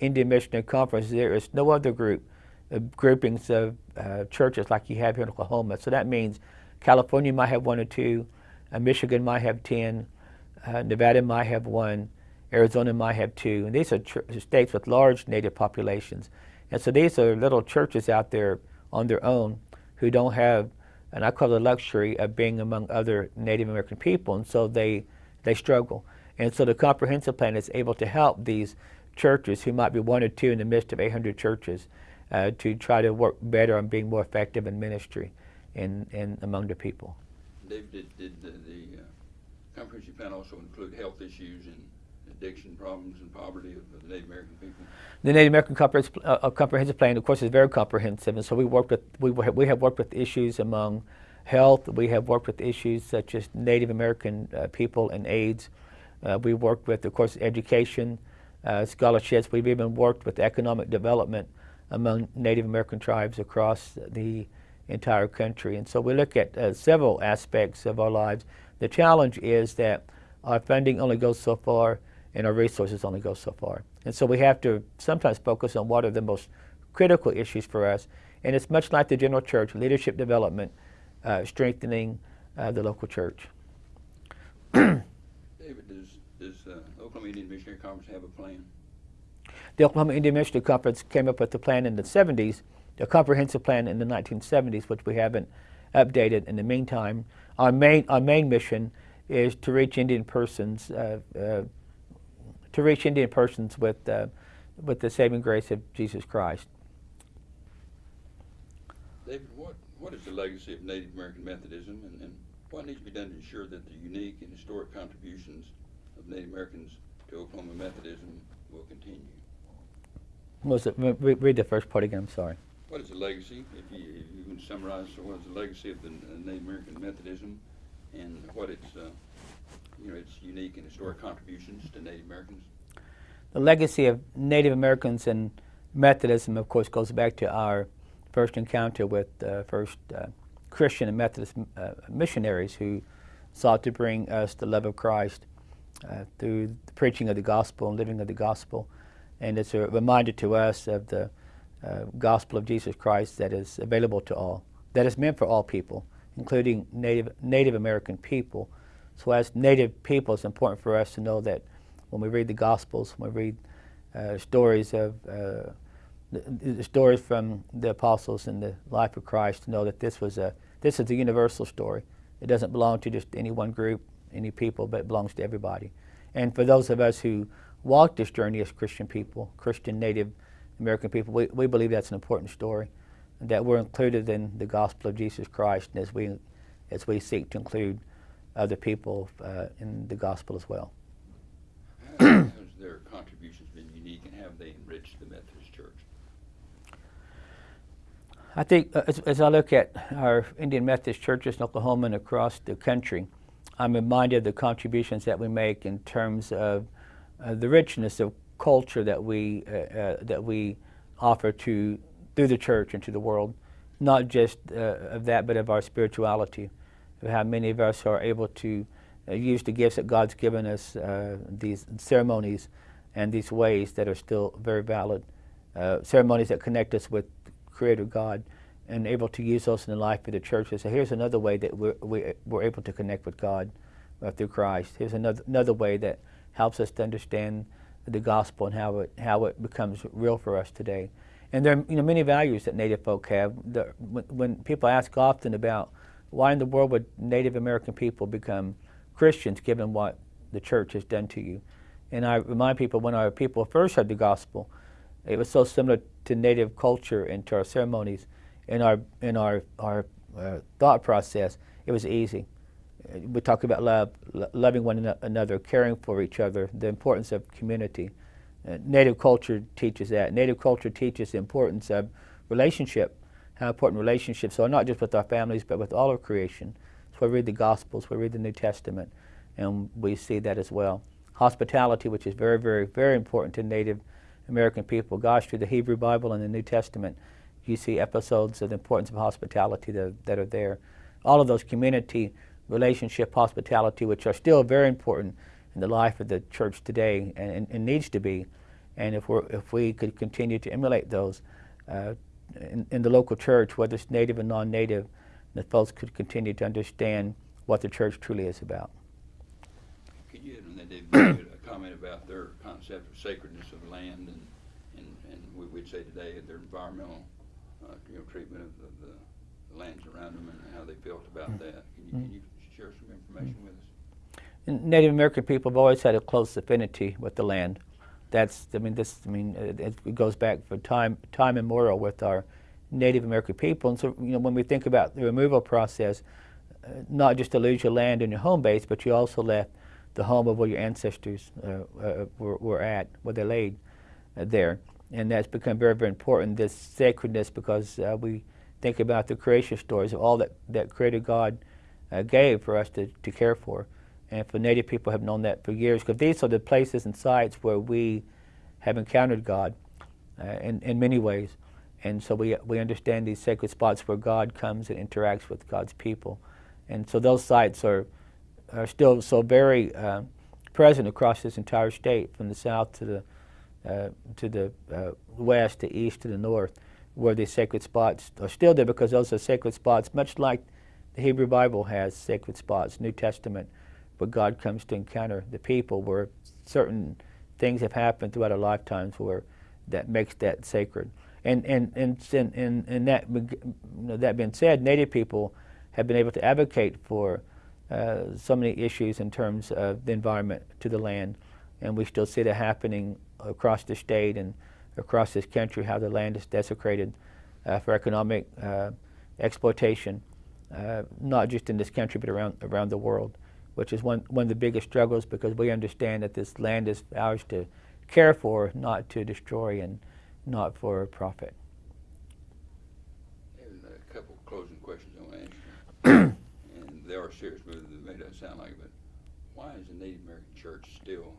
Indian Missionary Conference, there is no other group, groupings of uh, churches like you have here in Oklahoma. So that means California might have one or two, uh, Michigan might have 10, uh, Nevada might have one, Arizona might have two. And these are states with large native populations. And so these are little churches out there on their own who don't have, and I call it the luxury of being among other Native American people. And so they, they struggle. And so the comprehensive plan is able to help these churches who might be one or two in the midst of 800 churches uh, to try to work better and being more effective in ministry and, and among the people. David, did, did the, the uh, comprehensive plan also include health issues and addiction problems and poverty of, of the Native American people? The Native American Comprehensive, uh, uh, comprehensive Plan, of course, is very comprehensive, and so we worked with we, we have worked with issues among health. We have worked with issues such as Native American uh, people and AIDS. Uh, we worked with, of course, education, uh, scholarships. We've even worked with economic development among Native American tribes across the entire country. And so we look at uh, several aspects of our lives. The challenge is that our funding only goes so far and our resources only go so far. And so we have to sometimes focus on what are the most critical issues for us. And it's much like the general church leadership development, uh, strengthening uh, the local church. David, does, does uh, Oklahoma Indian Missionary Conference have a plan? The Oklahoma Indian Missionary Conference came up with the plan in the 70s, a comprehensive plan in the 1970s, which we haven't updated in the meantime. Our main, our main mission is to reach Indian persons, uh, uh, to reach Indian persons with, uh, with the saving grace of Jesus Christ. David, what, what is the legacy of Native American Methodism and, and what needs to be done to ensure that the unique and historic contributions of Native Americans to Oklahoma Methodism will continue? Was it, re- re- read the first part again, I'm sorry. What is the legacy, if you, if you can summarize, so what is the legacy of the Native American Methodism and what its, uh, you know, its unique and historic contributions to Native Americans? The legacy of Native Americans and Methodism, of course, goes back to our first encounter with uh, first uh, Christian and Methodist uh, missionaries who sought to bring us the love of Christ uh, through the preaching of the gospel and living of the gospel. And it's a reminder to us of the uh, gospel of Jesus Christ that is available to all, that is meant for all people, including Native, Native American people. So, as Native people, it's important for us to know that when we read the Gospels, when we read uh, stories of uh, the, the stories from the apostles and the life of Christ, to know that this was a this is a universal story. It doesn't belong to just any one group, any people, but it belongs to everybody. And for those of us who walk this journey as Christian people, Christian Native American people, we, we believe that's an important story, that we're included in the gospel of Jesus Christ, and as we as we seek to include other people uh, in the gospel as well. Has their contributions been unique and have they enriched the Methodist Church? I think uh, as, as I look at our Indian Methodist churches in Oklahoma and across the country, I'm reminded of the contributions that we make in terms of uh, the richness of culture that we uh, uh, that we offer to through the church and to the world, not just of that, but of our spirituality, of how many of us are able to use the gifts that God's given us, these ceremonies and these ways that are still very valid, ceremonies that connect us with Creator God and able to use those in the life of the church. So here's another way that we're, we, we're able to connect with God uh, through Christ. Here's another, another way that helps us to understand the gospel and how it, how it becomes real for us today. And there are you know, many values that Native folk have. The, when, when people ask often about why in the world would Native American people become Christians given what the church has done to you? And I remind people when our people first heard the gospel, it was so similar to Native culture and to our ceremonies. In our in our our uh, thought process, it was easy. We talk about love, lo- loving one another, caring for each other, the importance of community. Uh, Native culture teaches that. Native culture teaches the importance of relationship, how important relationships are, not just with our families, but with all of creation. So we read the Gospels, we read the New Testament, and we see that as well. Hospitality, which is very, very, very important to Native American people. Gosh, through the Hebrew Bible and the New Testament, you see episodes of the importance of hospitality that, that are there. All of those community, relationship, hospitality, which are still very important in the life of the church today and, and, and needs to be. And if, we're, if we could continue to emulate those uh, in, in the local church, whether it's native or non-native, the folks could continue to understand what the church truly is about. Could you, and a comment about their concept of sacredness of land and, and, and we, would say today their environmental, uh, you know, treatment of the, the lands around them and how they felt about Mm. that. Can you, can you share some information with us? Native American people have always had a close affinity with the land. That's, I mean, this, I mean, it, it goes back for time, time immemorial with our Native American people. And so, you know, when we think about the removal process, uh, not just to lose your land and your home base, but you also left the home of where your ancestors uh, uh, were, were, at, where they laid uh, there. And that's become very, very important, this sacredness, because uh, we think about the creation stories of all that, that Creator God uh, gave for us to, to care for. And for Native people have known that for years, because these are the places and sites where we have encountered God uh, in, in many ways. And so we, we understand these sacred spots where God comes and interacts with God's people. And so those sites are are still so very uh, present across this entire state, from the south to the uh, to the uh, west, to east, to the north, where these sacred spots are still there because those are sacred spots, much like the Hebrew Bible has sacred spots, New Testament, where God comes to encounter the people, where certain things have happened throughout our lifetimes where that makes that sacred. And and and and, and that that being said, Native people have been able to advocate for uh, so many issues in terms of the environment to the land. And we still see that happening across the state and across this country, how the land is desecrated uh, for economic uh, exploitation, uh, not just in this country, but around, around the world, which is one, one of the biggest struggles because we understand that this land is ours to care for, not to destroy and not for profit. There's a couple closing questions I want to ask and they are serious, but it may not sound like it, but why is the Native American Church still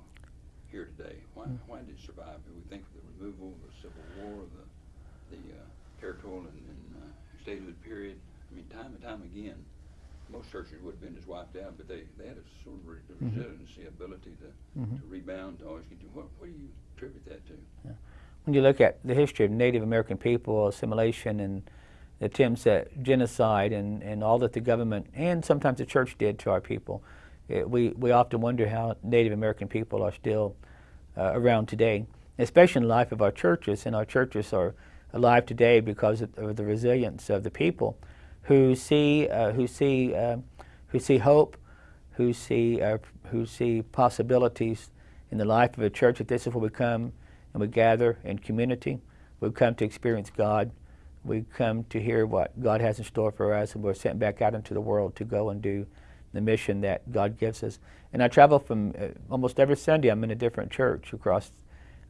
here today? Why, Mm. why did it survive? Do we think removal, the Civil War, the, the uh, territorial and, and uh, statehood period? I mean, time and time again, most churches would have been just wiped out, but they, they had a sort of re- Mhm. resiliency, ability to, Mhm. to rebound, to always. What, what do you attribute that to? when you look at the history of Native American people, assimilation, and attempts at genocide, and, and all that the government and sometimes the church did to our people, it, we, we often wonder how Native American people are still uh, around today, especially in the life of our churches. And our churches are alive today because of, the resilience of the people who see, uh, who see, uh, who see hope, who see, uh, who see possibilities in the life of a church. That this is where we come and we gather in community. We come to experience God. We come to hear what God has in store for us, and we're sent back out into the world to go and do the mission that God gives us. And I travel from uh, almost every Sunday. I'm in a different church across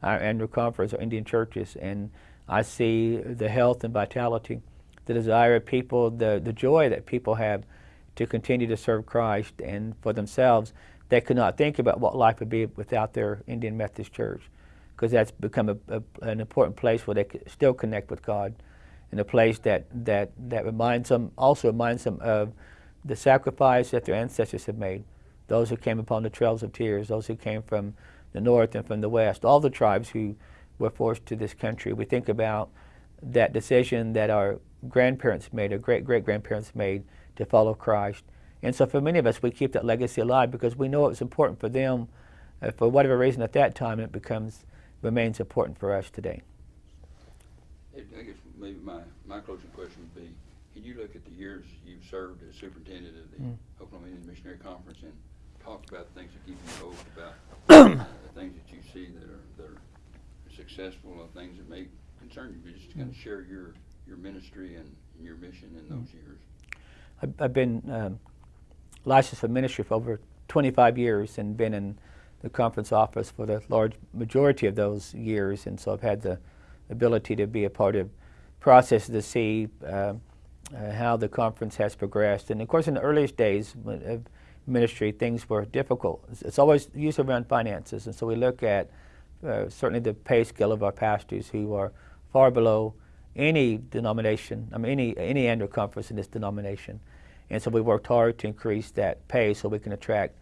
our annual conference, our Indian churches, and I see the health and vitality, the desire of people, the the joy that people have to continue to serve Christ and for themselves. They could not think about what life would be without their Indian Methodist Church, because that's become a, a, an important place where they could still connect with God, and a place that that that reminds them also reminds them of the sacrifice that their ancestors have made, those who came upon the trails of tears, those who came from the north and from the west, all the tribes who were forced to this country. We think about that decision that our grandparents made, our great great grandparents made to follow Christ. And so for many of us, we keep that legacy alive because we know it was important for them uh, for whatever reason at that time, it becomes remains important for us today. I guess maybe my, my closing question would be, can you look at the years you've served as superintendent of the Mm. Oklahoma Indian Missionary Conference and talk about the things that keep you hope about the things that you see that are, that are successful or things that may concern you, but just kind of share your, your ministry and your mission in those years. I've, I've been um, licensed for ministry for over 25 years and been in the conference office for the large majority of those years, and so I've had the ability to be a part of processes to see uh, uh, how the conference has progressed. And of course, in the earliest days of ministry, things were difficult. It's, always usually around finances, and so we look at uh, certainly the pay scale of our pastors who are far below any denomination, I mean, any, any annual conference in this denomination. And so we worked hard to increase that pay so we can attract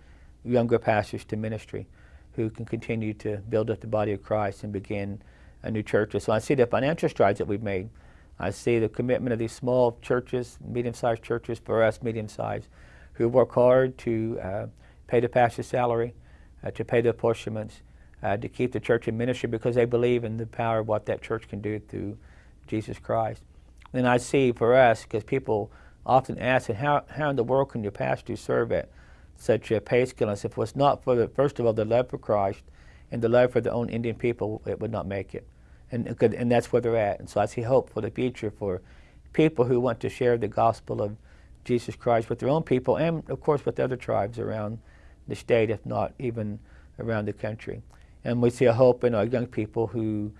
younger pastors to ministry who can continue to build up the body of Christ and begin a new church. So I see the financial strides that we've made. I see the commitment of these small churches, medium-sized churches, for us medium-sized, who work hard to uh, pay the pastor's salary, uh, to pay the apportionments, uh, to keep the church in ministry because they believe in the power of what that church can do through Jesus Christ. Then I see for us, because people often ask, how, how in the world can your pastor serve at such a pay scale? And if it was not for, the, first of all, the love for Christ and the love for their own Indian people, it would not make it. And, and that's where they're at. And so I see hope for the future for people who want to share the gospel of Jesus Christ with their own people and, of course, with other tribes around the state, if not even around the country. And we see a hope in our young people who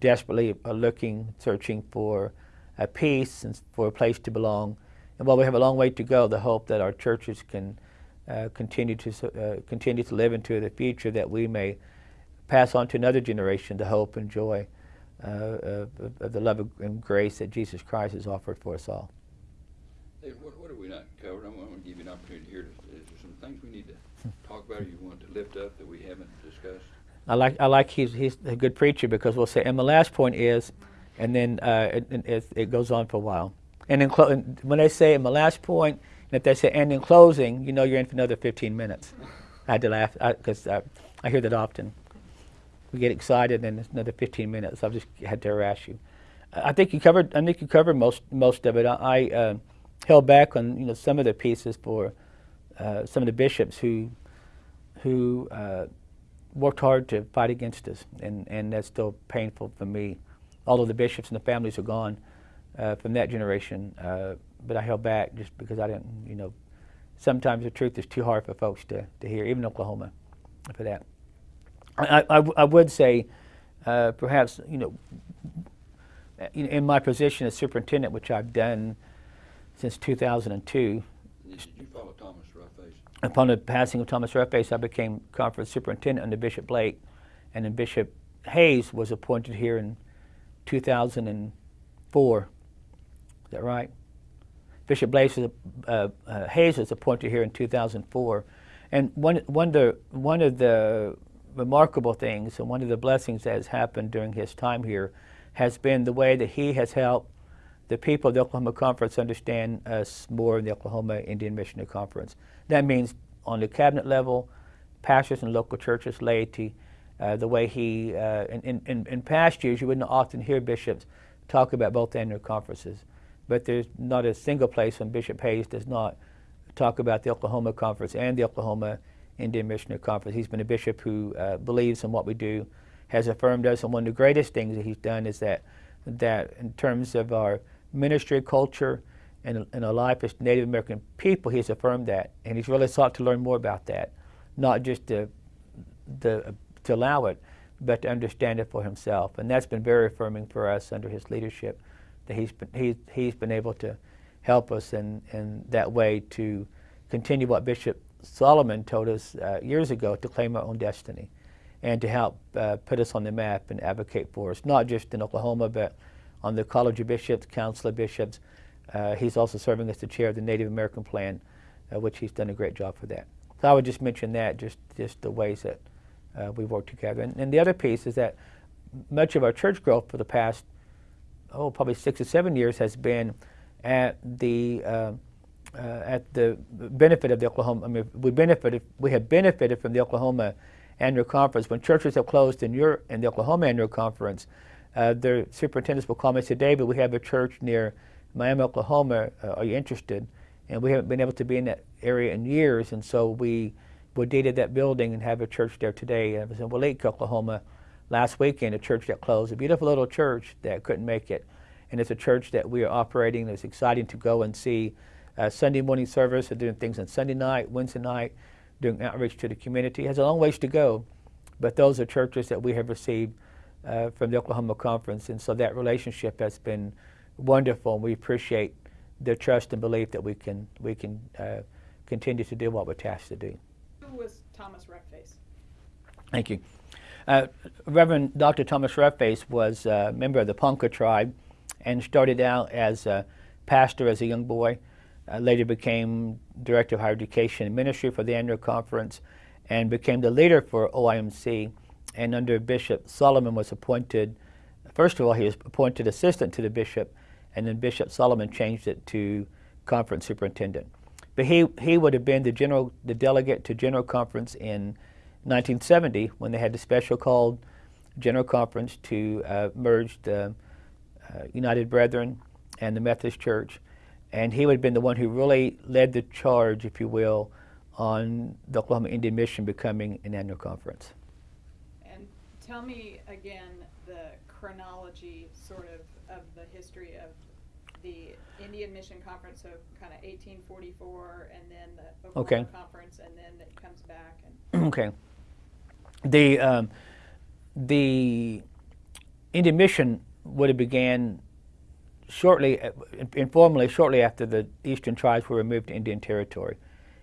desperately are looking, searching for a peace and for a place to belong. And while we have a long way to go, the hope that our churches can uh, continue to uh, continue to live into the future, that we may pass on to another generation the hope and joy uh, of, of the love and grace that Jesus Christ has offered for us all. Hey, what, what have we not covered? I'm going to give you an opportunity here. To, is there some things we need to talk about or you want to lift up that we haven't discussed? I like I like he's he's a good preacher because we'll say, and my last point is, and then uh, it, it- it, goes on for a while. And in when they say my last point, and if they say and in closing, you know you're in for another 15 minutes. I had to laugh because I, I hear that often. We get excited, and it's another 15 minutes. I've just had to harass you. I I think you covered. I think you covered most most of it. I, I uh, held back on you know some of the pieces for uh, some of the bishops who who uh, worked hard to fight against us, and, and that's still painful for me. Although the bishops and the families are gone uh, from that generation, uh, but I held back just because I didn't, you know, sometimes the truth is too hard for folks to, to hear, even Oklahoma, for that. I, I, I would say, uh, perhaps, you know, in my position as superintendent, which I've done since 2002, Did you follow Thomas Roughface? upon the passing of Thomas Roughface, I became conference superintendent under Bishop Blake, and then Bishop Hayes was appointed here in 2004. Is that right? Bishop Blake was, uh, uh, Hayes was appointed here in 2004, and one one of the one of the remarkable things and one of the blessings that has happened during his time here has been the way that he has helped the people of the Oklahoma Conference understand us more in the Oklahoma Indian Missionary Conference. That means on the cabinet level, pastors and local churches, laity, uh, the way he, uh, in, in- in, past years, you wouldn't often hear bishops talk about both annual conferences, but there's not a single place when Bishop Hayes does not talk about the Oklahoma Conference and the Oklahoma Indian Missionary Conference. He's been a bishop who uh, believes in what we do, has affirmed us, and one of the greatest things that he's done is that, that in terms of our ministry culture and, and a life as Native American people, he's affirmed that. And he's really sought to learn more about that, not just to, the, to allow it, but to understand it for himself. And that's been very affirming for us under his leadership, that he's been, he's, he's been able to help us in, in that way to continue what Bishop Solomon told us uh, years ago to claim our own destiny and to help uh, put us on the map and advocate for us, not just in Oklahoma, but on the College of Bishops, Council of Bishops. Uh, he's also serving as the chair of the Native American Plan, uh, which he's done a great job for that. So I would just mention that, just, just the ways that uh, we work together. And, and the other piece is that much of our church growth for the past, oh, probably six or seven years has been at the uh, uh, at the benefit of the Oklahoma. I mean, we benefited. We have benefited from the Oklahoma annual conference. When churches have closed in your in the Oklahoma annual conference, uh, their superintendents will call me and say, "David, we have a church near Miami, Oklahoma. Uh, are you interested?" And we haven't been able to be in that area in years, and so we we dated that building and have a church there today. I was in Waleak, Oklahoma, last weekend. A church that closed. A beautiful little church that couldn't make it, and it's a church that we are operating. It's exciting to go and see uh, Sunday morning service, and doing things on Sunday night, Wednesday night, doing outreach to the community. It has a long ways to go, but those are churches that we have received uh, from the Oklahoma Conference, and so that relationship has been wonderful. And we appreciate their trust and belief that we can we can uh, continue to do what we're tasked to do. Who was Thomas Roughface? Thank you. Uh, Reverend Dr. Thomas Roughface was a member of the Ponca tribe and started out as a pastor as a young boy. Uh, later became director of higher education and ministry for the annual conference and became the leader for OIMC. And under Bishop Solomon was appointed, first of all, he was appointed assistant to the bishop, and then Bishop Solomon changed it to conference superintendent. But he, he would have been the general, the delegate to general conference in 1970 when they had the special called general conference to uh, merge the uh, United Brethren and the Methodist Church and he would have been the one who really led the charge, if you will, on the Oklahoma Indian Mission becoming an annual conference. Tell me again the chronology, sort of, of the history of the Indian Mission Conference, so kind of 1844, and then the Oklahoma Okay. Conference, and then it comes back. And okay. The um, the Indian Mission would have began shortly, uh, informally, shortly after the Eastern tribes were removed to Indian Territory.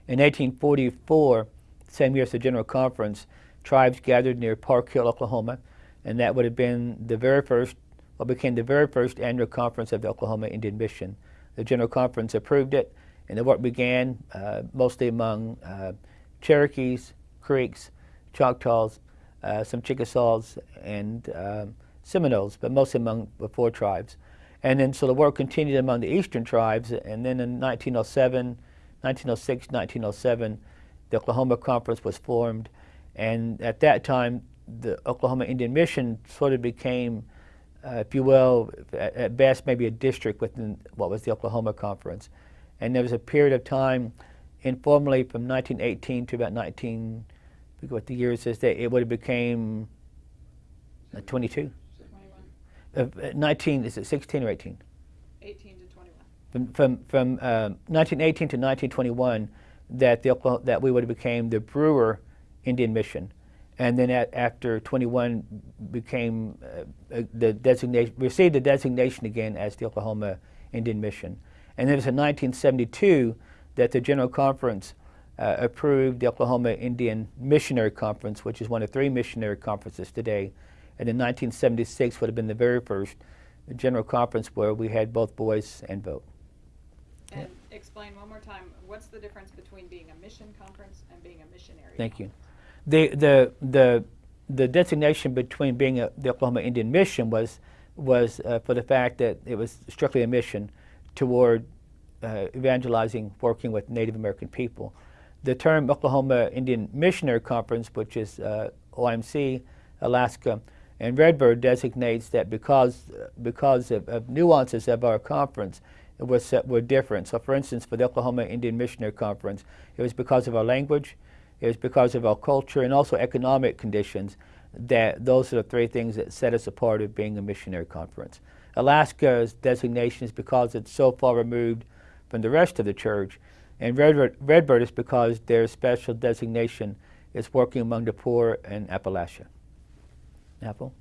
In 1844, same year as the General Conference, tribes gathered near Park Hill, Oklahoma, and that would have been the very first, what became the very first annual conference of the Oklahoma Indian Mission. The General Conference approved it, and the work began uh, mostly among uh, Cherokees, Creeks, Choctaws, uh, some Chickasaws, and um, Seminoles, but mostly among the four tribes. And then so the work continued among the eastern tribes, and then in 1907, 1906, 1907, the Oklahoma Conference was formed, and at that time, the Oklahoma Indian Mission sort of became, uh, if you will, at, at best maybe a district within what was the Oklahoma Conference. And there was a period of time, informally, from 1918 to about 19, I forget what the years is, that it would have became uh, 22. 21, Uh, 19, is it 16 or 18? 18 to 21. From, from, from uh, 1918 to 1921, that, the, Oklahoma- that we would have became the Brewer Indian Mission. And then at, after 21 became uh, uh, the designation, received the designation again as the Oklahoma Indian Mission. And then it was in 1972 that the General Conference uh, approved the Oklahoma Indian Missionary Conference, which is one of three missionary conferences today. And in 1976 would have been the very first General Conference where we had both voice and vote. And explain one more time, what's the difference between being a mission conference and being a missionary? Thank you. The, the, the, the designation between being a, the Oklahoma Indian Mission was, was uh, for the fact that it was strictly a mission toward uh, evangelizing, working with Native American people. The term Oklahoma Indian Missionary Conference, which is uh, OIMC, Alaska, and Redbird designates that because, because of, of nuances of our conference, it was, were different. So, for instance, for the Oklahoma Indian Missionary Conference, it was because of our language, was because of our culture, and also economic conditions that those are the three things that set us apart of being a missionary conference. Alaska's designation is because it's so far removed from the rest of the church. And Redbird, Redbird is because their special designation is working among the poor in Appalachia. Apple?